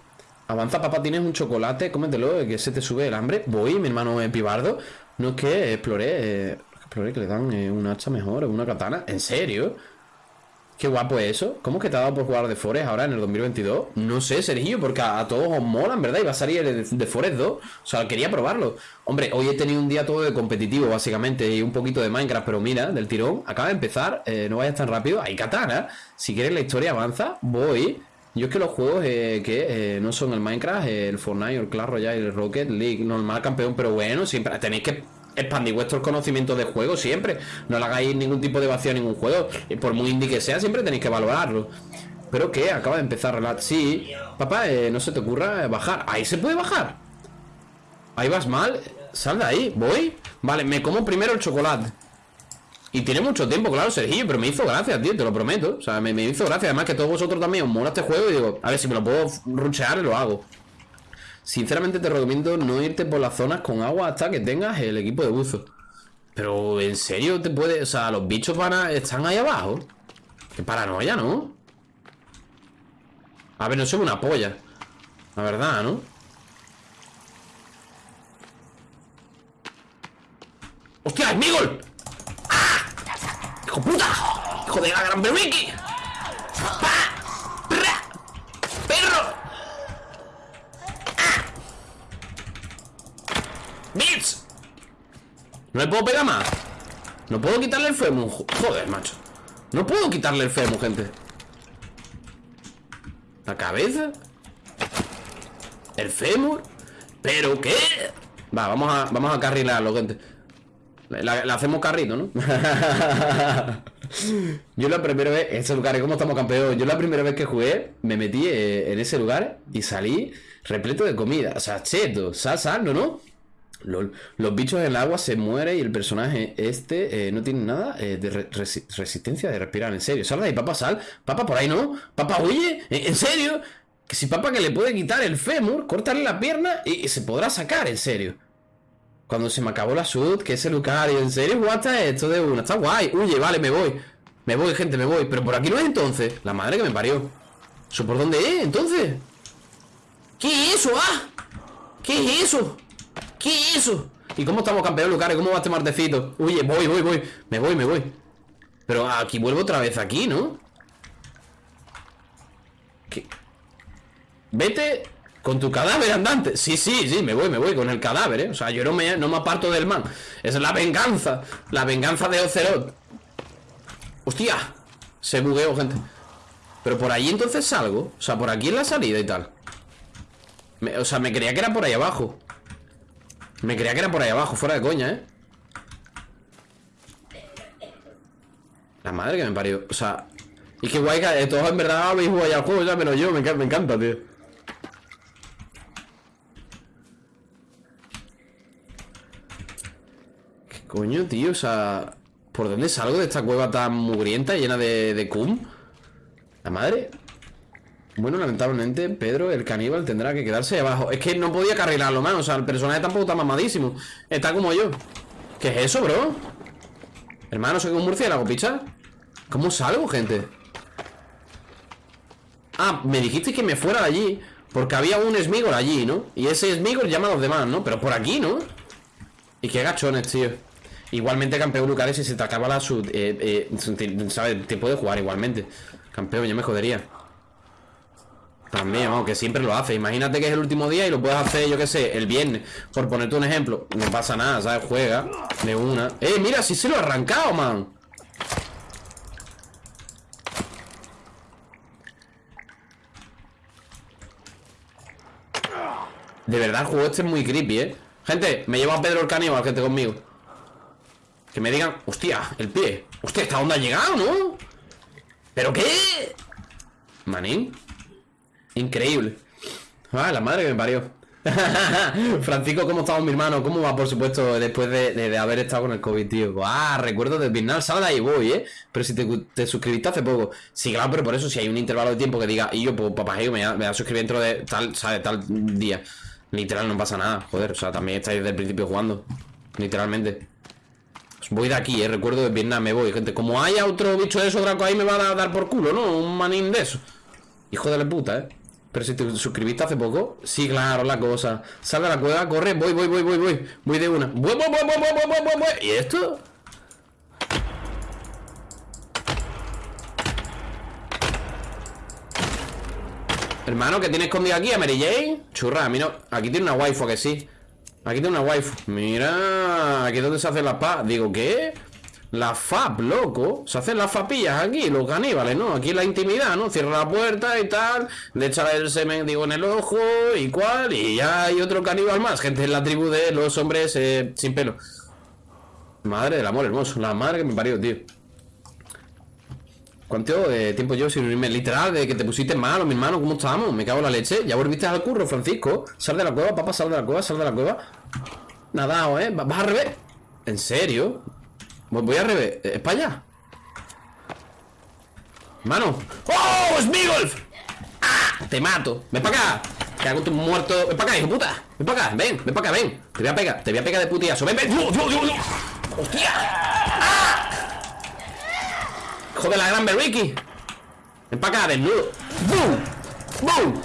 Avanza, papá, tienes un chocolate, cómetelo, que se te sube el hambre. Voy, mi hermano eh, Pibardo. No es que exploré, eh, exploré que le dan eh, un hacha mejor, una katana. ¿En serio? Qué guapo es eso. ¿Cómo que te ha dado por jugar de Forest ahora en el 2022? No sé, Sergio, porque a, todos os molan, ¿verdad? Y va a salir el de Forest 2. O sea, quería probarlo. Hombre, hoy he tenido un día todo de competitivo, básicamente, y un poquito de Minecraft, pero mira, del tirón, acaba de empezar, eh, no vayas tan rápido. Hay katana. Si quieres la historia avanza, voy. Yo es que los juegos eh, que eh, no son el Minecraft, el Fortnite el Clash Royale, el Rocket League, normal campeón, pero bueno, siempre tenéis que expandir vuestros conocimientos de juego siempre. No le hagáis ningún tipo de vacío a ningún juego. Por muy indie que sea, siempre tenéis que valorarlo. ¿Pero qué? Acaba de empezar relax. Sí, papá, eh, no se te ocurra bajar. Ahí se puede bajar. Ahí vas mal. Sal de ahí. Voy. Vale, me como primero el chocolate. Y tiene mucho tiempo, claro, Sergio, pero me hizo gracia, tío, te lo prometo. O sea, me, me hizo gracia. Además que todos vosotros también os mola este juego y digo, a ver si me lo puedo ruchear lo hago. Sinceramente te recomiendo no irte por las zonas con agua hasta que tengas el equipo de buzo. Pero en serio te puede, o sea, los bichos van a, están ahí abajo. Qué paranoia, ¿no? A ver, no soy una polla. La verdad, ¿no? ¡Hostia, es Migol! ¡Ah! ¡Hijo puta! ¡Hijo de la gran Berwiki! ¡Pa! ¡Pra! ¡Perro! ¡Ah! ¡Bitch! ¿No le puedo pegar más? No puedo quitarle el fémur Joder, macho No puedo quitarle el fémur, gente ¿La cabeza? ¿El fémur? ¿Pero qué? Va, vamos a, vamos a carrilarlo, gente la, hacemos carrito, ¿no? Yo la primera vez, ese lugar, ¿cómo estamos campeón? Yo la primera vez que jugué, me metí eh, en ese lugar y salí repleto de comida. O sea, cheto, sal, ¿no? Los, bichos en el agua se mueren y el personaje este eh, no tiene nada eh, de resistencia de respirar, en serio. Sal de ahí, papá, sal. Papá, por ahí no. Papá, huye. ¿En, serio? Que si papá que le puede quitar el fémur, cortarle la pierna y se podrá sacar, en serio. Cuando se me acabó la sud, que ese Lucario, ¿en serio jugaste esto de una? Está guay. Huye, vale, me voy. Me voy, gente, me voy. Pero por aquí no es entonces. La madre que me parió. ¿Eso por dónde es, entonces? ¿Qué es eso, ah? ¿Qué es eso? ¿Qué es eso? ¿Y cómo estamos, campeón, Lucario? ¿Cómo va este martecito? Huye, voy, voy, voy. Me voy, me voy. Pero aquí vuelvo otra vez aquí, ¿no? ¿Qué? Vete con tu cadáver andante. Sí, sí, sí, me voy, me voy con el cadáver, ¿eh? O sea, yo no me, no me aparto del man. Es la venganza. La venganza de Ocelot. Hostia. Se bugueó, gente. Pero por ahí entonces salgo. O sea, por aquí en la salida y tal. o sea, me creía que era por ahí abajo. Me creía que era por ahí abajo, fuera de coña, ¿eh? La madre que me parió. O sea... Y qué guay que todos en verdad habéis jugado al juego ya, pero yo me, me encanta, tío. Coño, tío, o sea... ¿Por dónde salgo de esta cueva tan mugrienta, llena de, de cum? ¿La madre? Bueno, lamentablemente, Pedro, el caníbal, tendrá que quedarse abajo. Es que no podía carrilarlo más, o sea, el personaje tampoco está mamadísimo. Está como yo. ¿Qué es eso, bro? Hermano, soy un murciélago, picha. ¿Cómo salgo, gente? Ah, me dijiste que me fuera de allí Porque había un Smigol allí, ¿no? Y ese Smigol llama a los demás, ¿no? Pero por aquí, ¿no? Y qué gachones, tío Igualmente, campeón Lucares, si se te acaba la sud, eh, eh, ¿sabes? Te puede jugar igualmente. Campeón, ya me jodería. También, vamos, que siempre lo hace. Imagínate que es el último día y lo puedes hacer, yo qué sé, el viernes. Por ponerte un ejemplo. No pasa nada, ¿sabes? Juega de una. ¡Eh, mira! Si se lo ha arrancado, man. De verdad, el juego este es muy creepy, ¿eh? Gente, me lleva a Pedro el caníbal, gente, conmigo. Que me digan, hostia, el pie Hostia, ¿esta onda ha llegado, no? ¿Pero qué? Manín Increíble Ah, la madre que me parió Francisco, ¿cómo estamos, mi hermano? ¿Cómo va, por supuesto, después de, haber estado con el COVID, tío? Ah, recuerdo del Vietnam, sal de ahí voy, ¿eh? Pero si te, suscribiste hace poco Sí, claro, pero por eso si hay un intervalo de tiempo que diga Y yo, pues, papá, me voy, a, suscribir dentro de tal, ¿sabes? Tal día Literal, no pasa nada, joder O sea, también estáis desde el principio jugando Literalmente Voy de aquí, eh, recuerdo de Vietnam, me voy, gente. Como haya otro bicho de esos Draco ahí, me va a dar por culo, ¿no? Un manín de eso. Hijo de la puta, ¿eh? Pero si te suscribiste hace poco, sí, claro, la cosa. Sal de la cueva, corre, voy, voy, voy, voy, voy. Voy de una. Voy, voy, voy, voy, voy, voy, voy. ¿Y esto? Hermano, ¿qué tiene escondido aquí? ¿A Mary Jane? Churra, a mí no. Aquí tiene una waifu, que sí. Aquí tengo una waifu Mira, aquí es donde se hacen las pa... Digo, ¿qué? La FAP, loco Se hacen las fapillas aquí, los caníbales, ¿no? Aquí la intimidad, ¿no? Cierra la puerta y tal Le echa el semen, digo, en el ojo Y cuál, y ya hay otro caníbal más Gente en la tribu de los hombres eh, sin pelo Madre del amor hermoso La madre que me parió, tío ¿Cuánto eh, tiempo yo sin unirme? Literal, de que te pusiste malo, mi hermano, ¿cómo estamos? Me cago en la leche. Ya volviste al curro, Francisco. Sal de la cueva, papá, sal de la cueva, sal de la cueva. Nadao, ¿eh? Va- ¿Vas al revés? ¿En serio? Voy al revés. ¿Es para allá? Mano. ¡Oh! ¡Es Migolf! ¡Ah! Te mato. Ven para acá. Te hago tu muerto. Ven para acá, hijo puta. Ven para acá. Ven, ven para acá, ven. Te voy a pegar. Te voy a pegar de putiazo. Ven, ven. ¡Hostia! ¡Ah! Hijo de la gran Berriki. Ven para acá, desnudo. ¡Bum! ¡Bum!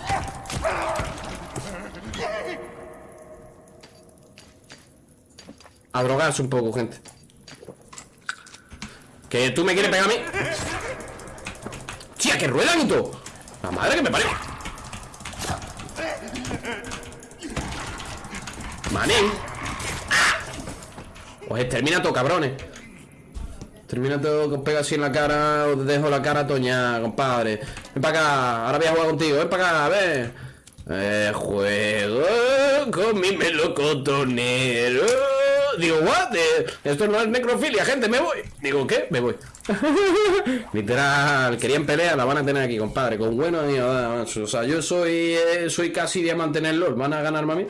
A drogarse un poco, gente. ¿Que tú me quieres pegar a mí? ¡Tía, que ruedan y! ¡La madre que me parió! ¡Manín! ¡Ah! Os extermina todo, cabrones. Termina todo que os pega así en la cara, os dejo la cara toña, compadre. Ven para acá, ahora voy a jugar contigo, ven para acá, a ver. Eh, juego con mi melocotonero. Digo, what? Eh, esto no es necrofilia, gente, me voy. Digo, ¿qué? Me voy. Literal, querían pelea, la van a tener aquí, compadre. Con bueno, más. O sea, yo soy, eh, soy casi diamante en el LOL. ¿Van a ganarme a mí?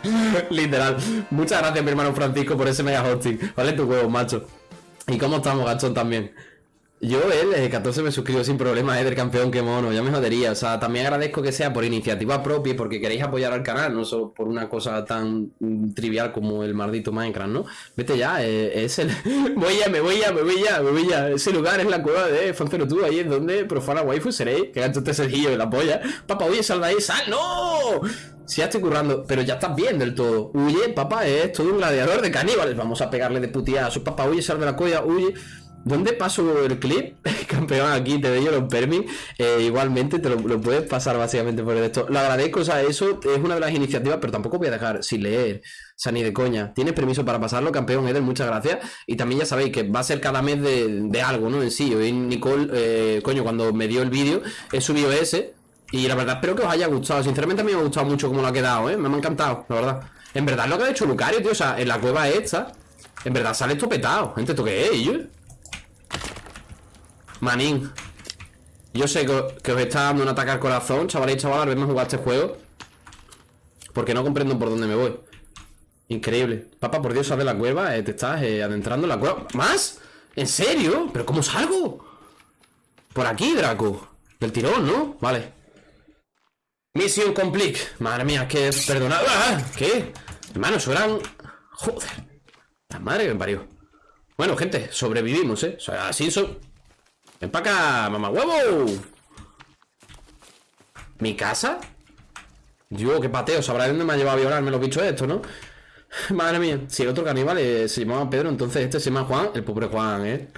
Literal. Muchas gracias, mi hermano Francisco, por ese mega hosting. Vale tu huevo, macho. ¿Y cómo estamos, gachón, también? Yo, él, eh, 14 me suscribo sin problema, eh, del campeón, que mono, ya me jodería. O sea, también agradezco que sea por iniciativa propia y porque queréis apoyar al canal, no solo por una cosa tan mm, trivial como el maldito Minecraft, ¿no? Vete ya, eh, es el. voy ya, me voy ya, me voy ya, me voy ya. Ese lugar es la cueva de Fancero tú, ahí es donde profana waifu seréis. Que gacho este Sergillo de la polla. Papá, oye, sal de ahí, sal, ¡no! Si ya estoy currando, pero ya estás bien del todo. Huye, papá, es todo un gladiador de caníbales. Vamos a pegarle de putiazo. Papá, huye, sal de la cueva, huye. ¿Dónde paso el clip? Campeón, aquí te doy yo los permis. Eh, igualmente te lo, puedes pasar básicamente por esto. Lo agradezco, o sea, eso es una de las iniciativas, pero tampoco voy a dejar sin leer. O sea, ni de coña. Tienes permiso para pasarlo, campeón Eder, muchas gracias. Y también ya sabéis que va a ser cada mes de, de algo, ¿no? En sí. Hoy Nicole, eh, coño, cuando me dio el vídeo, he subido ese. Y la verdad espero que os haya gustado. Sinceramente a mí me ha gustado mucho cómo lo ha quedado, ¿eh? Me ha encantado, la verdad. En verdad lo que ha hecho Lucario, tío, o sea, en la cueva esta, en verdad sale esto petado. Gente, ¿esto qué es, yo? Manín. Yo sé que, os está dando un ataque al corazón, chavales y chavalas, verme jugar este juego. Porque no comprendo por dónde me voy. Increíble. Papá, por Dios, sal de la cueva, eh, te estás eh, adentrando en la cueva. ¿Más? ¿En serio? ¿Pero cómo salgo? Por aquí, Draco. Del tirón, ¿no? Vale. Misión complete. Madre mía, que perdonad. ¡Ah! ¿Qué? Hermano, eso eran. Joder. La madre que me parió. Bueno, gente, sobrevivimos, ¿eh? O sea, así son. Ven para acá, mamá huevo. ¿Mi casa? Yo, qué pateo. Sabrá de dónde me ha llevado a violarme los bichos estos, ¿no? Madre mía. Si el otro caníbal eh, se llamaba Pedro, entonces este se llama Juan. El pobre Juan, ¿eh?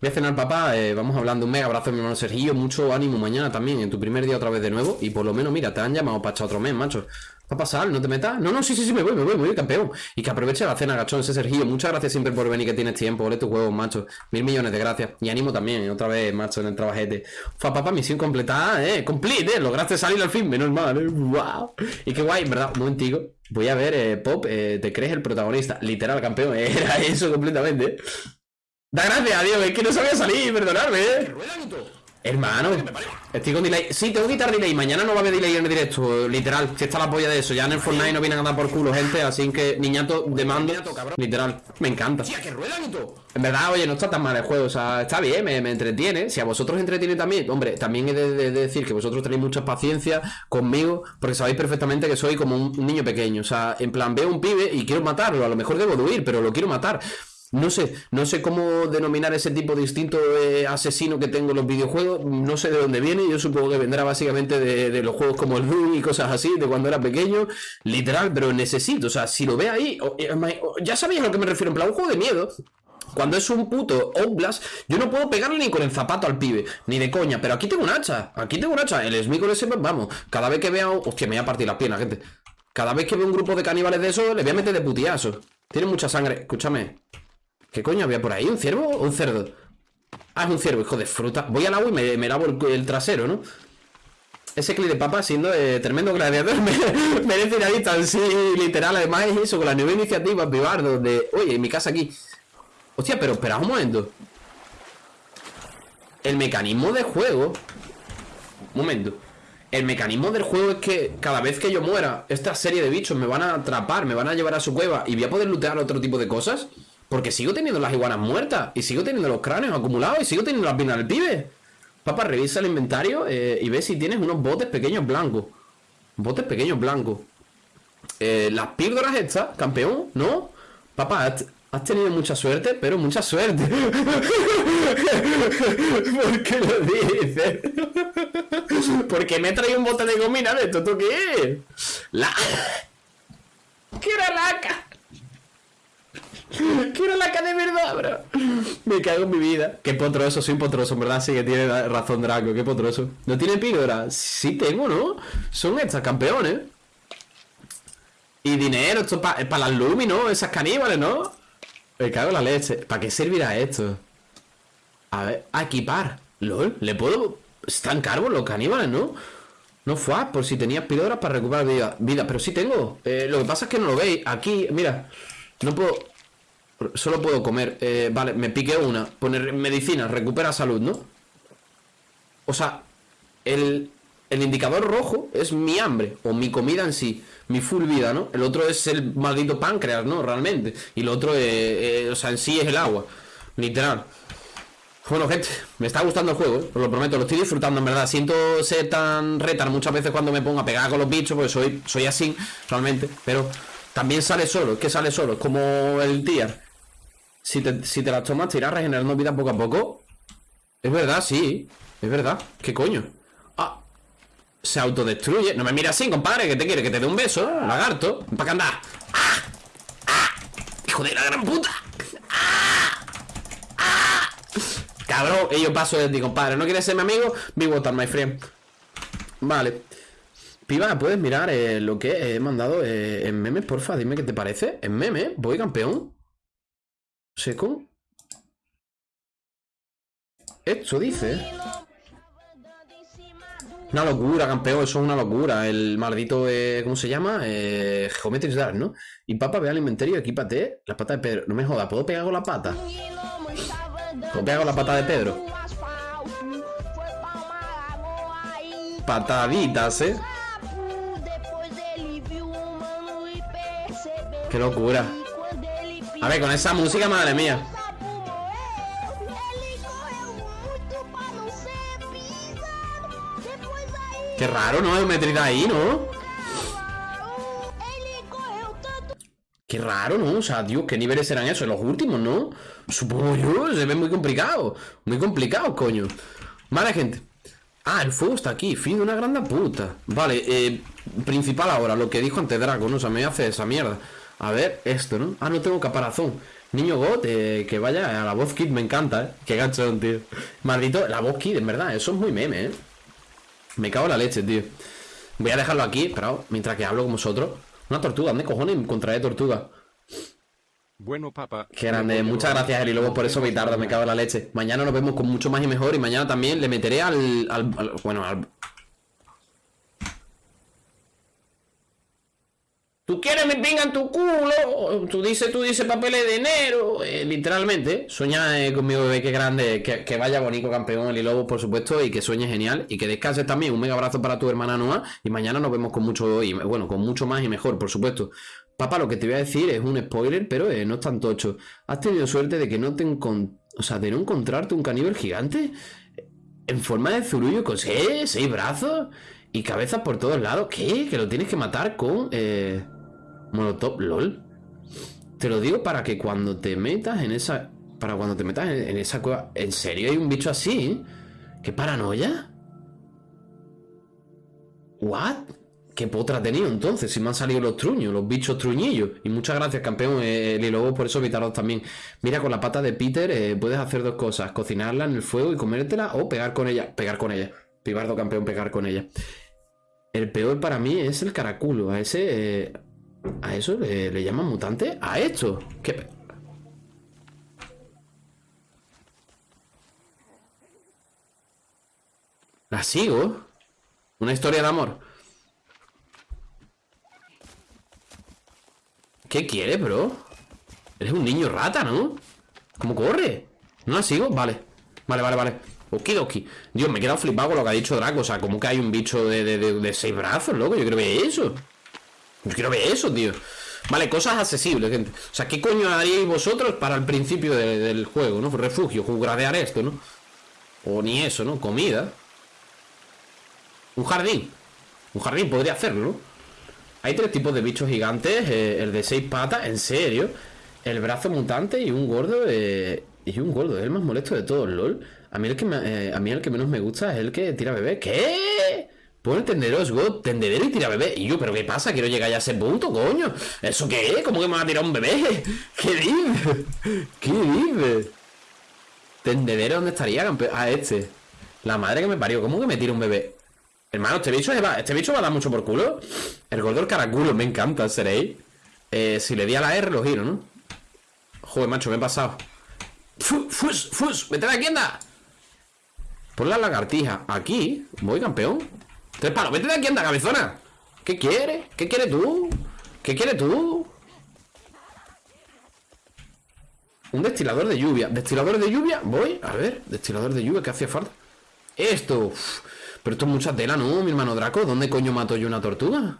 Voy a cenar, papá. eh, vamos hablando. Un mega abrazo mi hermano Sergio. Mucho ánimo mañana también. En tu primer día otra vez de nuevo. Y por lo menos, mira, te han llamado para echar otro mes, macho. Va a pasar, no te metas. No, no, sí, sí, sí, me voy, me voy, me voy, campeón. Y que aproveche la cena, gachón, ese Sergio. Muchas gracias siempre por venir, que tienes tiempo. Ole tus huevos, macho. Mil millones de gracias. Y ánimo también, otra vez, macho, en el trabajete. Fa, papá, misión completada, eh. Complete, eh. Lograste salir al fin, menos mal, eh. Wow. Y qué guay, en verdad. Un momentico. Voy a ver, eh, Pop, eh, te crees el protagonista. Literal, campeón. eh, Era eso completamente. eh. Da gracias a Dios, es que no sabía salir, perdonadme, eh. Hermano, estoy con delay. Sí, tengo que quitar delay. Mañana no va a haber delay en el directo, literal. Si está la polla de eso. Ya en el Fortnite no vienen a dar por culo, gente. Así que, niñato, de mando. Literal, me encanta. En verdad, oye, no está tan mal el juego. O sea, está bien, me, me entretiene. Si a vosotros entretiene también, hombre, también he de, de- de decir que vosotros tenéis mucha paciencia conmigo. Porque sabéis perfectamente que soy como un, un niño pequeño. O sea, en plan, veo un pibe y quiero matarlo. A lo mejor debo de huir, pero lo quiero matar. No sé, no sé cómo denominar ese tipo de instinto eh, asesino que tengo en los videojuegos, no sé de dónde viene, yo supongo que vendrá básicamente de, de los juegos como el Doom y cosas así, de cuando era pequeño, literal, pero necesito, o sea, si lo ve ahí, eh, ya sabéis a lo que me refiero, en plan, un juego de miedo, cuando es un puto Outlast, yo no puedo pegarle ni con el zapato al pibe, ni de coña, pero aquí tengo un hacha, aquí tengo un hacha, el Smith con ese, vamos, cada vez que veo, hostia, me voy a partir las piernas, gente, cada vez que veo un grupo de caníbales de esos, le voy a meter de putiazo, tiene mucha sangre, escúchame, ¿Qué coño había por ahí? ¿Un ciervo o un cerdo? Ah, es un ciervo, hijo de fruta. Voy al agua y me, lavo el, trasero, ¿no? Ese clip de papa siendo eh, tremendo gladiador me, merece una lista así literal. Además es eso, con la nueva iniciativa Pibardo de... Oye, mi casa aquí. Hostia, pero espera un momento. El mecanismo de juego... Un momento. el mecanismo del juego es que cada vez que yo muera, esta serie de bichos me van a atrapar, me van a llevar a su cueva y voy a poder lootear otro tipo de cosas. Porque sigo teniendo las iguanas muertas y sigo teniendo los cráneos acumulados y sigo teniendo las piernas del pibe. Papá, revisa el inventario eh, y ve si tienes unos botes pequeños blancos. Botes pequeños blancos. Eh, las píldoras estas, campeón, ¿no? Papá, has, tenido mucha suerte, pero mucha suerte. ¿Por qué lo dices? Porque me he traído un bote de gomina de esto, ¿tú qué? La... ¿Qué era laca? ¿Qué era laca de verdad, bro? Me cago en mi vida. Qué potroso, soy potroso, en verdad sí que tiene razón Draco, qué potroso. ¿No tiene píldora? Sí tengo, ¿no? Son estas campeones. Y dinero, esto es para las Lumi, ¿no? Esas caníbales, ¿no? Me cago en la leche. ¿Para qué servirá esto? A ver, a equipar. LOL, ¿le puedo...? Están caros los caníbales, ¿no? No fue por si tenías píldoras para recuperar vida. vida. Pero sí tengo. Eh, lo que pasa es que no lo veis. Aquí, mira. No puedo... Solo puedo comer. Eh, vale, me piqué una. Poner medicina, recupera salud, ¿no? O sea, el, el indicador rojo es mi hambre. O mi comida en sí. Mi full vida, ¿no? El otro es el maldito páncreas, ¿no? Realmente. Y lo otro, eh, o sea, en sí es el agua. Literal. Bueno, gente, me está gustando el juego, ¿eh? os lo prometo, lo estoy disfrutando, en verdad. Siento ser tan retar muchas veces cuando me pongo a pegar con los bichos, porque soy, soy así, realmente. Pero también sale solo, es que sale solo, como el tier. Si te, si te las tomas, te irás regenerando vida poco a poco. Es verdad, sí, es verdad. ¿Qué coño? Ah, se autodestruye. No me mires así, compadre, que te quiere que te dé un beso, lagarto. ¿Para qué andar? ¡Ah! ¡Ah! ¡Hijo de la gran puta! Cabrón, y yo paso de ti, compadre. ¿No quieres ser mi amigo? Be water, my friend. Vale. Piba, ¿puedes mirar eh, lo que he mandado eh, en memes, porfa? Dime qué te parece. En memes, voy campeón. Seco. Esto dice. Una locura, campeón, eso es una locura. El maldito, eh, ¿cómo se llama? Eh, Dash, ¿no? Y papa, ve al inventario, equípate. La pata de Pedro. No me jodas, ¿puedo pegar con la pata? ¿Puedo pegar con la pata de Pedro? Pataditas, ¿eh? Qué locura. A ver, con esa música, madre mía. Qué raro, ¿no? Geometría ahí, ¿no? Qué raro, ¿no? O sea, Dios, ¿qué niveles serán esos? Los últimos, ¿no? Supongo yo, se ve muy complicado. Muy complicado, coño. Vale, gente. Ah, el fuego está aquí, fin de una grande puta. Vale, eh, principal ahora, lo que dijo antes Draco, ¿no? O sea, me hace esa mierda. A ver, esto, ¿no? Ah, no tengo caparazón. Niño God, eh, que vaya a la voz kit, me encanta, ¿eh? Qué ganchón, tío. Maldito, la voz kit, en verdad, eso es muy meme, ¿eh? Me cago en la leche, tío. Voy a dejarlo aquí, pero mientras que hablo con vosotros. Una tortuga, ¿dónde cojones encontraré tortuga? Bueno, papá. Qué grande, muchas gracias, Eli. Luego por eso me tarda, me cago en la leche. Mañana nos vemos con mucho más y mejor. Y mañana también le meteré al. al, al- bueno, al. Tú quieres mi pinga en tu culo. Tú dices, tú dices papeles de enero. Eh, literalmente. Sueña eh, con mi bebé, que grande. Que, vaya bonito, campeón, Eli Lobo, por supuesto. Y que sueñe genial. Y que descanses también. Un mega abrazo para tu hermana Noah. Y mañana nos vemos con mucho. Y, bueno, con mucho más y mejor, por supuesto. Papá, lo que te voy a decir es un spoiler, pero eh, no es tan tocho. ¿Has tenido suerte de que no te O sea, de no encontrarte un caníbal gigante? En forma de zurullo con seis, seis brazos y cabezas por todos lados. ¿Qué? Que lo tienes que matar con. Molotov, LOL. Te lo digo para que cuando te metas en esa. Para cuando te metas en, en esa cueva. ¿En serio hay un bicho así? ¿Qué paranoia? ¿What? ¿Qué potra ha tenido entonces? Si me han salido los truños, los bichos truñillos. Y muchas gracias, campeón, eh, y luego por eso evitaros también. Mira, con la pata de Peter eh, puedes hacer dos cosas: cocinarla en el fuego y comértela, o pegar con ella. Pegar con ella. Pibardo, campeón, pegar con ella. El peor para mí es el caraculo. A ese. eh, ¿A eso le, llaman mutante? ¿A esto? ¿Qué? ¿La sigo? Una historia de amor. ¿Qué quiere, bro? Eres un niño rata, ¿no? ¿Cómo corre? ¿No la sigo? Vale. Vale, vale, vale. Okidoki. Dios, me he quedado flipado con lo que ha dicho Draco. O sea, como que hay un bicho de, de, seis brazos, loco. Yo quiero ver eso. Yo quiero ver eso, tío. Vale, cosas accesibles, gente. O sea, ¿qué coño haríais vosotros para el principio de- del juego, no? Refugio, gradear esto, ¿no? O ni eso, ¿no? Comida. Un jardín. Un jardín podría hacerlo, ¿no? Hay tres tipos de bichos gigantes. eh, el de seis patas, en serio. El brazo mutante y un gordo. eh, y un gordo, es el más molesto de todos, LOL. A mí el que, eh, a mí el que menos me gusta es el que tira bebé. ¿Qué? Pone tenderos, God, tendedero y tira bebé. Y yo, ¿pero qué pasa? Quiero llegar ya a ese punto, coño. ¿Eso qué es? ¿Cómo que me va a tirar un bebé? ¿Qué dices? ¿Qué dices? ¿Tendedero dónde estaría, campeón? Ah, este. La madre que me parió. ¿Cómo que me tira un bebé? Hermano, este bicho, va, este bicho va a dar mucho por culo. El gordo del caraculo, me encanta, seréis. Eh, si le di a la R, lo giro, ¿no? Joder, macho, me he pasado. ¡Fu- ¡Fus! ¡Fus! ¡Vete de aquí, anda! Pon la lagartija aquí. Voy, campeón. Tres palos. Vete de aquí, anda, cabezona. ¿Qué quieres? ¿Qué quieres tú? ¿Qué quieres tú? Un destilador de lluvia. ¿Destilador de lluvia? Voy. A ver, destilador de lluvia, ¿qué hacía falta? Esto. Pero esto es mucha tela, ¿no, mi hermano Draco? ¿Dónde coño mato yo una tortuga?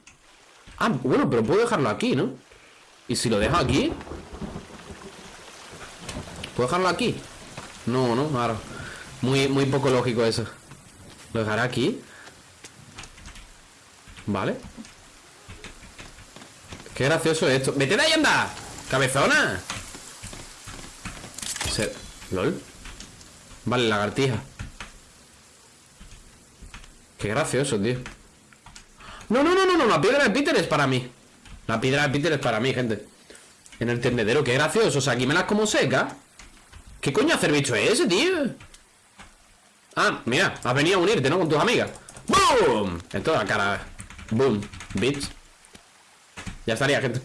Ah, bueno, pero puedo dejarlo aquí, ¿no? ¿Y si lo dejo aquí? ¿Puedo dejarlo aquí? No, no, claro. Muy, muy poco lógico eso. Lo dejaré aquí. Vale. Qué gracioso esto. ¡Vete de ahí, anda! ¡Cabezona! ¿Lol? Vale, lagartija. Qué gracioso, tío. No, no, no, no, no, la piedra de Peter es para mí. La piedra de Peter es para mí, gente. En el tendedero, qué gracioso. O sea, aquí me las como seca. ¿Qué coño hacer bicho es ese, tío? Ah, mira, has venido a unirte, ¿no? Con tus amigas. ¡Boom! En toda la cara. Boom, bitch. Ya estaría, gente.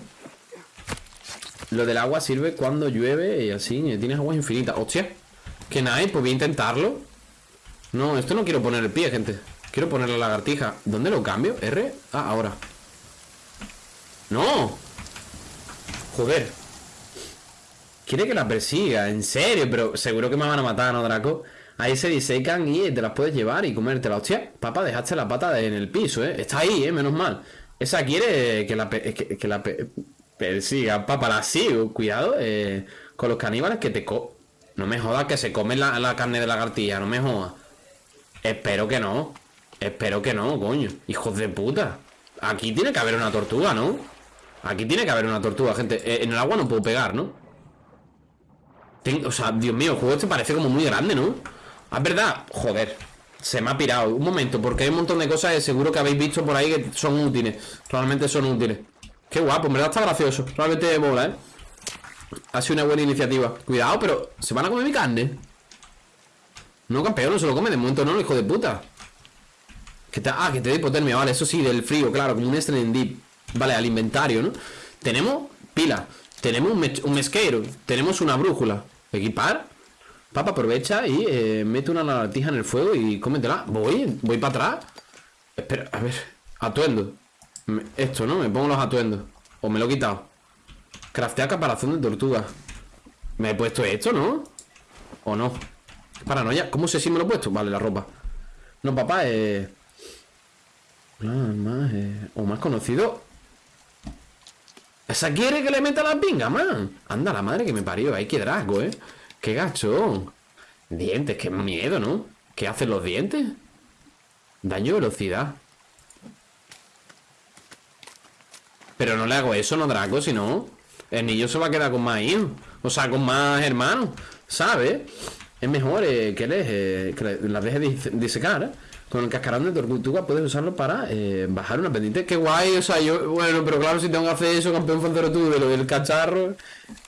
Lo del agua sirve cuando llueve y así tienes agua infinita. Hostia. Que nada, pues voy a intentarlo. No, esto no quiero poner el pie, gente. Quiero poner la lagartija. ¿Dónde lo cambio? R. Ah, ahora. ¡No! Joder. Quiere que la persiga, en serio, pero seguro que me van a matar, ¿no, Draco? Ahí se disecan y te las puedes llevar y comértela. Hostia, papá, dejaste la pata en el piso, ¿eh? Está ahí, ¿eh? Menos mal. Esa quiere que la, pe- que, la pe- persiga, papá, la sigo. Cuidado eh, con los caníbales que te co... No me jodas que se comen la, la carne de lagartija, no me jodas. Espero que no. Espero que no, coño. Hijos de puta. Aquí tiene que haber una tortuga, ¿no? Aquí tiene que haber una tortuga, gente. Eh, en el agua no puedo pegar, ¿no? O sea, Dios mío, el juego este parece como muy grande, ¿no? Ah, es verdad. Joder. Se me ha pirado. Un momento, porque hay un montón de cosas que seguro que habéis visto por ahí que son útiles. Realmente son útiles. Qué guapo, en verdad está gracioso. Realmente mola, ¿eh? Ha sido una buena iniciativa. Cuidado, pero ¿se van a comer mi carne? No, campeón, no se lo come. De momento no, hijo de puta. Que te, ah, que te da hipotermia, vale, eso sí, del frío, claro, como un Stranding Deep. Vale, al inventario, ¿no? Tenemos pila, tenemos un mesquero, tenemos una brújula. Equipar. Papa aprovecha y eh, mete una lagartija en el fuego y cómetela. Voy, voy para atrás. Espera, a ver. Atuendo. Esto, ¿no? Me pongo los atuendos. O me lo he quitado. Craftea caparazón de tortuga. Me he puesto esto, ¿no? ¿O no? Paranoia. ¿Cómo sé si me lo he puesto? Vale, la ropa. No, papá, eh. Más, eh, O más conocido. Esa quiere que le meta la pinga, man. Anda, la madre que me parió. Ay, qué drago, eh. Qué gacho. Dientes, qué miedo, ¿no? ¿Qué hacen los dientes? Daño velocidad. Pero no le hago eso, no Draco, si no. El niño se va a quedar con más hijos. O sea, con más hermanos. ¿Sabes? Es mejor eh, que, les, las deje dise- disecar. ¿eh? Con el cascarón de tortuga puedes usarlo para eh, bajar una pendiente. Qué guay, o sea, yo. Bueno, pero claro, si tengo que hacer eso, campeón fancero tú, de lo del cacharro.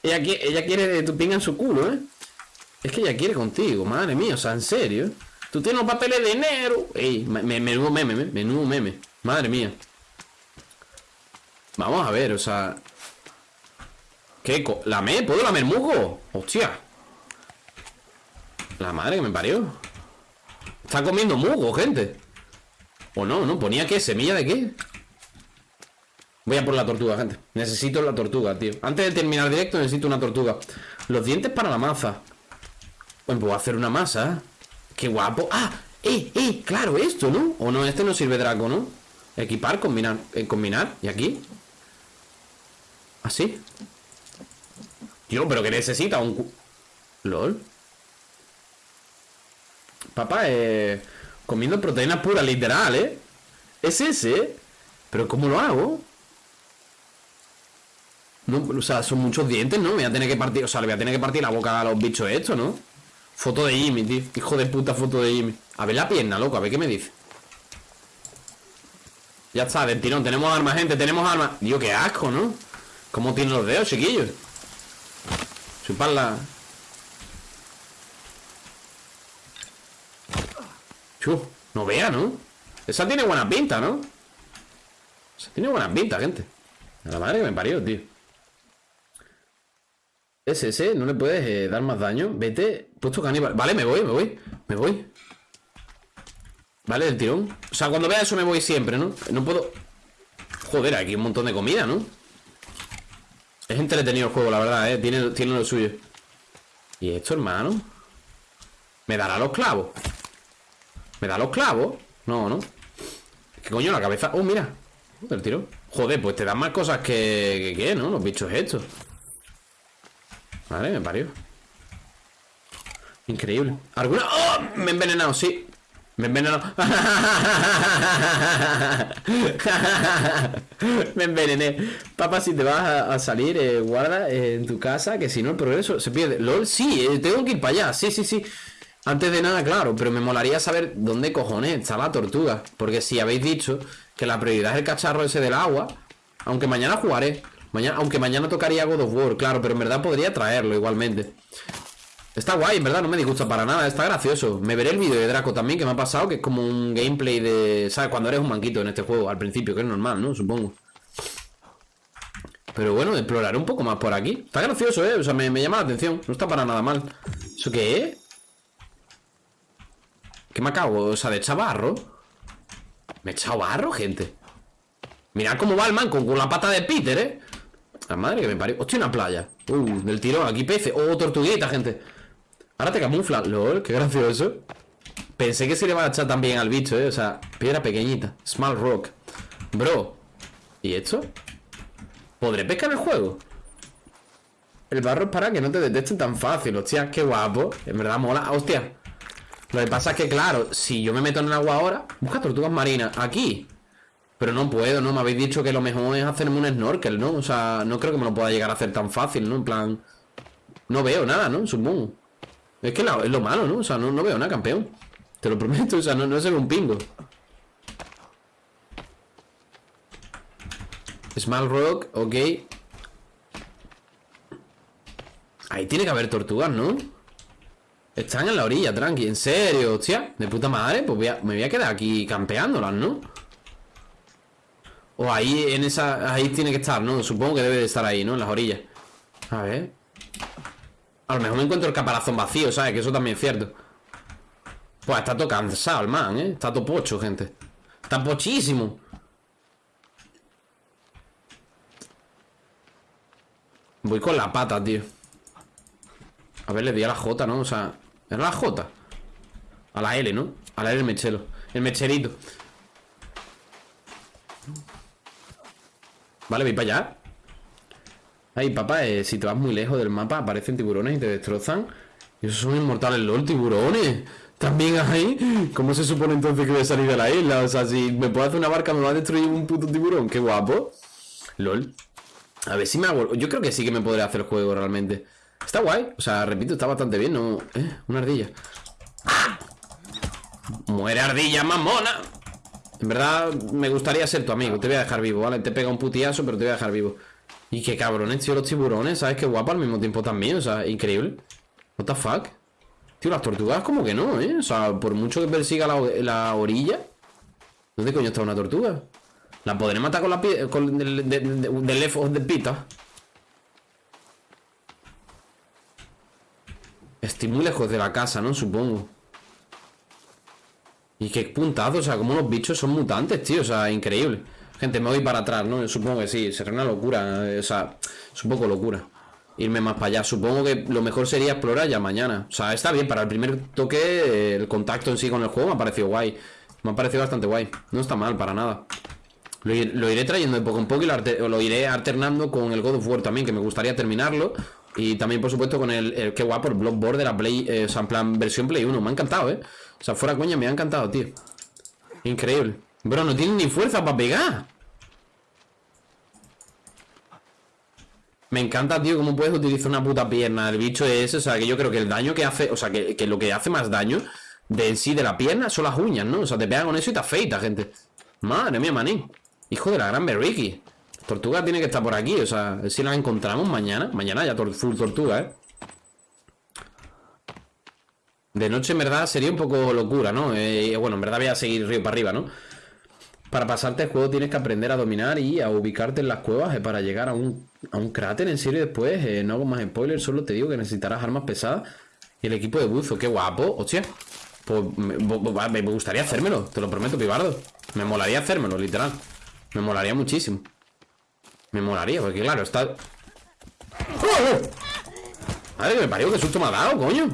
Ella, ella quiere tu pinga en su culo, ¿eh? Es que ella quiere contigo, madre mía, o sea, en serio. Tú tienes los papeles de enero. Ey, me- me- menudo meme, me- menudo meme. Madre mía. Vamos a ver, o sea. ¿Qué? ¿Lamer? ¿Puedo lamer musgo? Hostia. La madre que me parió. Está comiendo musgo, gente. O no, ¿no? ¿Ponía qué? ¿Semilla de qué? Voy a por la tortuga, gente. Necesito la tortuga, tío. Antes de terminar directo necesito una tortuga. Los dientes para la masa. Bueno, puedo hacer una masa. qué guapo. ¡Ah! ¡Eh, eh! Claro, esto, ¿no? O no, este no sirve Draco, ¿no? Equipar, combinar. eh, combinar. ¿Y aquí? ¿Así? Tío, pero que necesita un... LOL. Papá, eh... Comiendo proteína pura, literal, ¿eh? Es ese, ¿eh? Pero ¿cómo lo hago? No, o sea, son muchos dientes, ¿no? Me voy a tener que partir, o sea, le voy a tener que partir la boca a los bichos estos, ¿no? Foto de Jimmy, tío. Hijo de puta foto de Jimmy. A ver la pierna, loco, a ver qué me dice. Ya está, del tirón. Tenemos armas, gente, tenemos armas. Dios, qué asco, ¿no? ¿Cómo tienen los dedos, chiquillos? Chuparla. Chu, no vea, ¿no? Esa tiene buena pinta, ¿no? Esa tiene buena pinta, gente. A la madre que me parió, tío. Ese, no le puedes eh, dar más daño. Vete, puesto caníbal. Vale, me voy, me voy, me voy. Vale, del tirón. O sea, cuando vea eso me voy siempre, ¿no? No puedo. Joder, aquí un montón de comida, ¿no? Es entretenido el juego, la verdad, ¿eh? Tiene, tiene lo suyo. ¿Y esto, hermano? ¿Me dará los clavos? ¿Me da los clavos? No, ¿no? ¿Qué coño la cabeza? Oh, mira. Del tirón. Joder, pues te dan más cosas que ¿Qué, no? Los bichos estos. Vale, me parió. Increíble. ¿Alguna? ¡Oh! Me he envenenado, sí. Me he envenenado. me envenené. Papá, si te vas a, a salir, eh, guarda eh, en tu casa, que si no el progreso se pierde. LOL, sí, eh, tengo que ir para allá. Sí, sí, sí. Antes de nada, claro, pero me molaría saber dónde cojones está la tortuga. Porque si habéis dicho que la prioridad es el cacharro ese del agua, aunque mañana jugaré. Aunque mañana tocaría God of War, claro, pero en verdad podría traerlo igualmente. Está guay, en verdad, no me disgusta para nada, está gracioso. Me veré el vídeo de Draco también, que me ha pasado, que es como un gameplay de... ¿Sabes? Cuando eres un manquito en este juego, al principio, que es normal, ¿no? Supongo. Pero bueno, exploraré un poco más por aquí. Está gracioso, ¿eh? O sea, me, me llama la atención. No está para nada mal. ¿Eso qué es? ¿Qué me acabo? O sea, de echar barro. ¿Me he echado barro, gente? Mirad cómo va el man con, con la pata de Peter, ¿eh? La madre que me parió. Hostia, una playa. Uh, del tirón. Aquí peces. Oh, tortuguita, gente. Ahora te camufla. LOL, qué gracioso. Pensé que se le iba a echar también al bicho, ¿eh? O sea, piedra pequeñita. Small rock. Bro. ¿Y esto? ¿Podré pescar el juego? El barro es para que no te detecten tan fácil. Hostia, qué guapo. En verdad mola. Hostia. Lo que pasa es que, claro, si yo me meto en el agua ahora, busca tortugas marinas. Aquí. Pero no puedo, ¿no? Me habéis dicho que lo mejor es hacerme un snorkel, ¿no? O sea, no creo que me lo pueda llegar a hacer tan fácil, ¿no? En plan... No veo nada, ¿no? Supongo. Es que es lo malo, ¿no? O sea, no, no veo nada, campeón. Te lo prometo, o sea, no, no se ve un pingo. Small Rock, ok. Ahí tiene que haber tortugas, ¿no? Están en la orilla, tranqui. ¿En serio? Hostia, de puta madre. Pues me voy a quedar aquí campeándolas, ¿no? O ahí, en esa... Ahí tiene que estar, ¿no? Supongo que debe de estar ahí, ¿no? En las orillas. A ver. A lo mejor me encuentro el caparazón vacío, ¿sabes? Que eso también es cierto. Pues está todo cansado el man, ¿eh? Está todo pocho, gente. Está pochísimo. Voy con la pata, tío. A ver, le di a la J, ¿no? O sea, ¿era la J? A la L, ¿no? A la L el mechero. El mecherito. Vale, voy para allá. Ay, papá, eh, si te vas muy lejos del mapa aparecen tiburones y te destrozan. Y esos son inmortales, LOL, tiburones. También ahí. ¿Cómo se supone entonces que voy a salir de la isla? O sea, si me puedo hacer una barca, me va a destruir un puto tiburón. Qué guapo. LOL. A ver si me hago. Yo creo que sí que me podré hacer el juego realmente. Está guay. O sea, repito, está bastante bien. No... ¿Eh? Una ardilla. ¡Ah! Muere ardilla, mamona. En verdad, me gustaría ser tu amigo. Te voy a dejar vivo, ¿vale? Te pega un putiazo, pero te voy a dejar vivo. Y qué cabrones, tío, los tiburones. ¿Sabes qué guapo al mismo tiempo también? O sea, increíble. What the fuck? Tío, las tortugas como que no, ¿eh? O sea, por mucho que persiga la, la orilla. ¿Dónde coño está una tortuga? La podré matar con la. Con de, de, de left pita. Estoy muy lejos de la casa, ¿no? Supongo. Y qué puntazo, o sea, como los bichos son mutantes, tío, o sea, increíble. Gente, me voy para atrás, ¿no? Supongo que sí, será una locura, eh, o sea, es un poco locura. irme más para allá. Supongo que lo mejor sería explorar ya mañana. O sea, está bien, para el primer toque, el contacto en sí con el juego me ha parecido guay. Me ha parecido bastante guay. No está mal, para nada. Lo, iré trayendo de poco en poco y lo, iré alternando con el God of War también, que me gustaría terminarlo. Y también, por supuesto, con el, qué guapo, el Bloodborne de la Play, eh, plan, versión Play 1. Me ha encantado, ¿eh? O sea, fuera coña, me ha encantado, tío. Increíble. Bro, no tiene ni fuerza para pegar. Me encanta, tío, cómo puedes utilizar una puta pierna. El bicho es, o sea, que yo creo que el daño que hace, o sea, que, lo que hace más daño de en sí de la pierna son las uñas, ¿no? O sea, te pegan con eso y te afeita, gente. Madre mía, manín. Hijo de la gran Berriki. Tortuga tiene que estar por aquí, o sea, si la encontramos mañana. Mañana ya full tortuga, ¿eh? De noche, en verdad, sería un poco locura, ¿no? Eh, bueno, en verdad voy a seguir río para arriba, ¿no? Para pasarte el juego tienes que aprender a dominar y a ubicarte en las cuevas eh, para llegar a un, cráter en serio después. Eh, no hago más spoilers, solo te digo que necesitarás armas pesadas y el equipo de buzo. ¡Qué guapo! ¡Hostia! Pues me, gustaría hacérmelo, te lo prometo, pibardo. Me molaría hacérmelo, literal. Me molaría muchísimo. Me molaría, porque claro, está... ¡Oh! Madre que me parió, qué susto me ha dado, coño.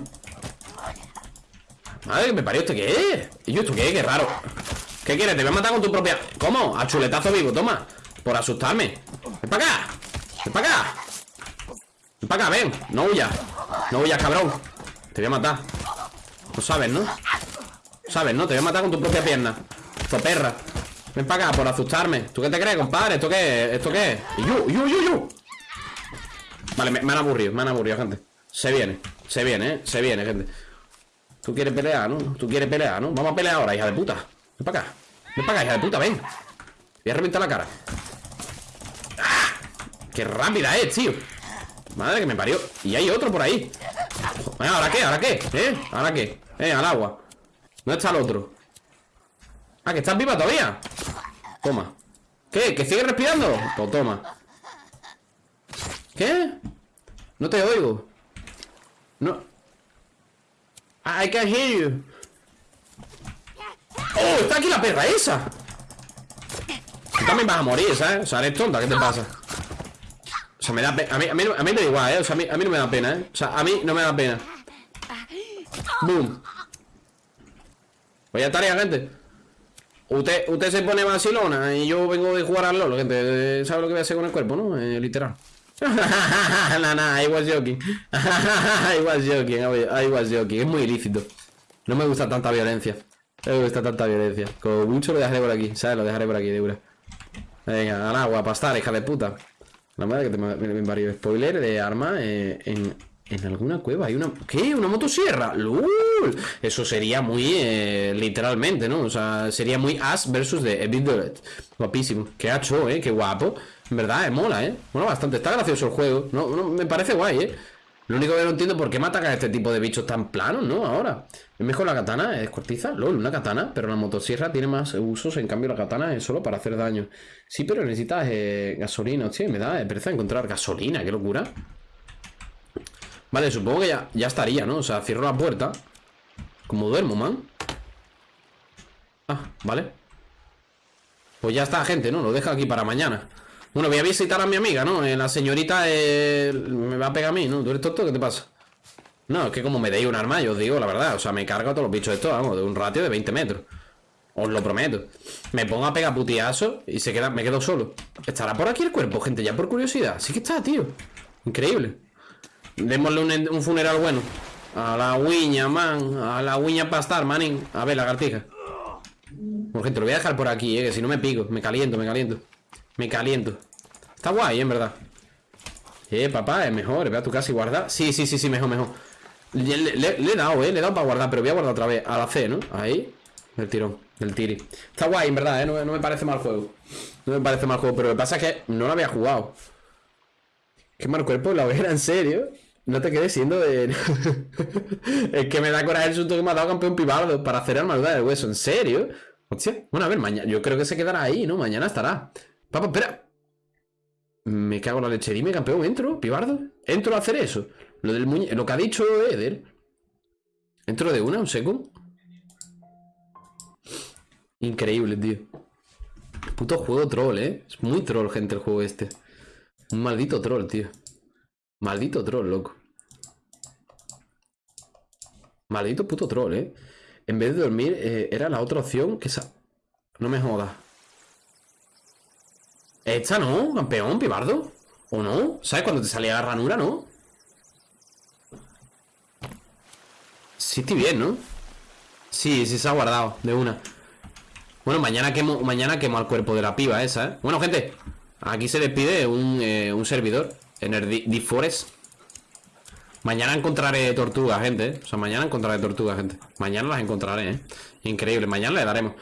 Madre que me parió, ¿este qué es? ¿Y yo esto qué es? Qué raro. ¿Qué quieres? Te voy a matar con tu propia... ¿Cómo? A chuletazo vivo, toma Por asustarme Ven para acá Ven para acá Ven para acá, ven No huyas No huyas, cabrón Te voy a matar No sabes, ¿no? ¿Sabes, no? Te voy a matar con tu propia pierna perra Ven para acá por asustarme ¿Tú qué te crees, compadre? ¿Esto qué es? ¿Esto qué es? ¡Yu, yu, yu, yu! Vale, me, me han aburrido Me han aburrido, gente Se viene Se viene, ¿eh? Se viene, gente Tú quieres pelear, ¿no? Tú quieres pelear, ¿no? Vamos a pelear ahora, hija de puta Ven para acá. Ven para acá, hija de puta, ven. Voy a reventar la cara. ¡Ah! ¡Qué rápida es, tío! Madre que me parió. Y hay otro por ahí. ¿Ahora qué? ¿Ahora qué? ¿Eh? ¿Ahora qué? Eh, al agua. ¿Dónde está el otro? Ah, que estás viva todavía. Toma. ¿Qué? ¿Que sigue respirando? Pues toma. ¿Qué? No te oigo. No. I can hear you. ¡Oh! ¡Está aquí la perra esa! Tú también vas a morir, ¿sabes? O sea, eres tonta, ¿qué te pasa? O sea, me da pena. A mí, a, mí, a me da igual, ¿eh? O sea, a mí, a mí no me da pena, ¿eh? O sea, a mí no me da pena. ¡Boom! Vaya tarea, gente. Usted, usted se pone vacilona y yo vengo de jugar al LOL, gente. ¿Sabe lo que voy a hacer con el cuerpo, no? Eh, literal. nah, nah, I was joking. I was joking, I was joking. Es muy ilícito. No me gusta tanta violencia. Me gusta tanta violencia. Como mucho lo dejaré por aquí, ¿sabes? Lo dejaré por aquí, de una. Venga, al agua, pastar, hija de puta. La madre que te me, varios spoiler de arma eh, en, en alguna cueva. Hay una. ¿Qué? ¿Una motosierra? ¡Lul! Eso sería muy. Eh, literalmente, ¿no? O sea, sería muy As versus de Evil Guapísimo. Qué hacho, ¿eh? Qué guapo. En verdad, eh, mola, ¿eh? Mola bastante. Está gracioso el juego. No, me parece guay, ¿eh? Lo único que no entiendo es por qué matan a este tipo de bichos tan planos, ¿no? Ahora. Es mejor la katana, es cortiza, LOL, una katana, pero la motosierra tiene más usos, en cambio la katana es solo para hacer daño. Sí, pero necesitas eh, gasolina, hostia, me da pereza encontrar gasolina, qué locura. Vale, supongo que ya, ya estaría, ¿no? O sea, cierro la puerta. Como duermo, man. Ah, vale. Pues ya está, gente, ¿no? Lo deja aquí para mañana. Bueno, voy a visitar a mi amiga, ¿no? Eh, la señorita eh, me va a pegar a mí, ¿no? ¿Tú eres tonto? ¿Qué te pasa? No, es que como me deis un arma, yo os digo la verdad. O sea, me cargo a todos los bichos estos, vamos, de un ratio de 20 metros. Os lo prometo. Me pongo a pegar putiazo y se queda, me quedo solo. ¿Estará por aquí el cuerpo, gente? Ya por curiosidad. Sí que está, tío. Increíble. Démosle un, funeral bueno. A la uña, man. A la uña pastar, manín. A ver, lagartija. Bueno, gente, lo voy a dejar por aquí, eh. Que si no me pico. Me caliento, me caliento. Me caliento. Está guay, en verdad. Eh, papá, es mejor. Ve a tu casa y guarda. Sí, sí, sí, sí, mejor, mejor. Le, he dado, eh. Le he dado para guardar, pero voy a guardar otra vez. A la C, ¿no? Ahí. El tirón. El tiri. Está guay, en verdad, eh. No, me parece mal juego. No me parece mal juego, pero lo que pasa es que no lo había jugado. Qué mal cuerpo la hoguera, en serio. No te quedes siendo de. es que me da coraje el susto que me ha dado campeón pibardo para hacer armadura del hueso. ¿En serio? Hostia. Bueno, a ver, mañana. Yo creo que se quedará ahí, ¿no? Mañana estará. Papá, espera. Me cago en la leche. Dime, campeón, entro, pibardo. Entro a hacer eso. Lo del muñe... Lo que ha dicho Eder. Entro de una, un segundo. Increíble, tío. Puto juego troll, ¿eh? Es muy troll, gente, el juego este. Un maldito troll, tío. Maldito troll, loco. Maldito puto troll, ¿eh? En vez de dormir, eh, era la otra opción que sa... No me jodas. Esta, ¿no? Campeón, pibardo. ¿O no? ¿Sabes cuando te salía la ranura, no? Sí estoy bien, ¿no? Sí, sí se ha guardado, de una Bueno, mañana quemo, mañana quemo al cuerpo de la piba esa, ¿eh? Bueno, gente Aquí se despide un, eh, un servidor En el Deep Forest Mañana encontraré tortugas, gente ¿eh? O sea, mañana encontraré tortugas, gente Mañana las encontraré, ¿eh? Increíble, mañana le daremos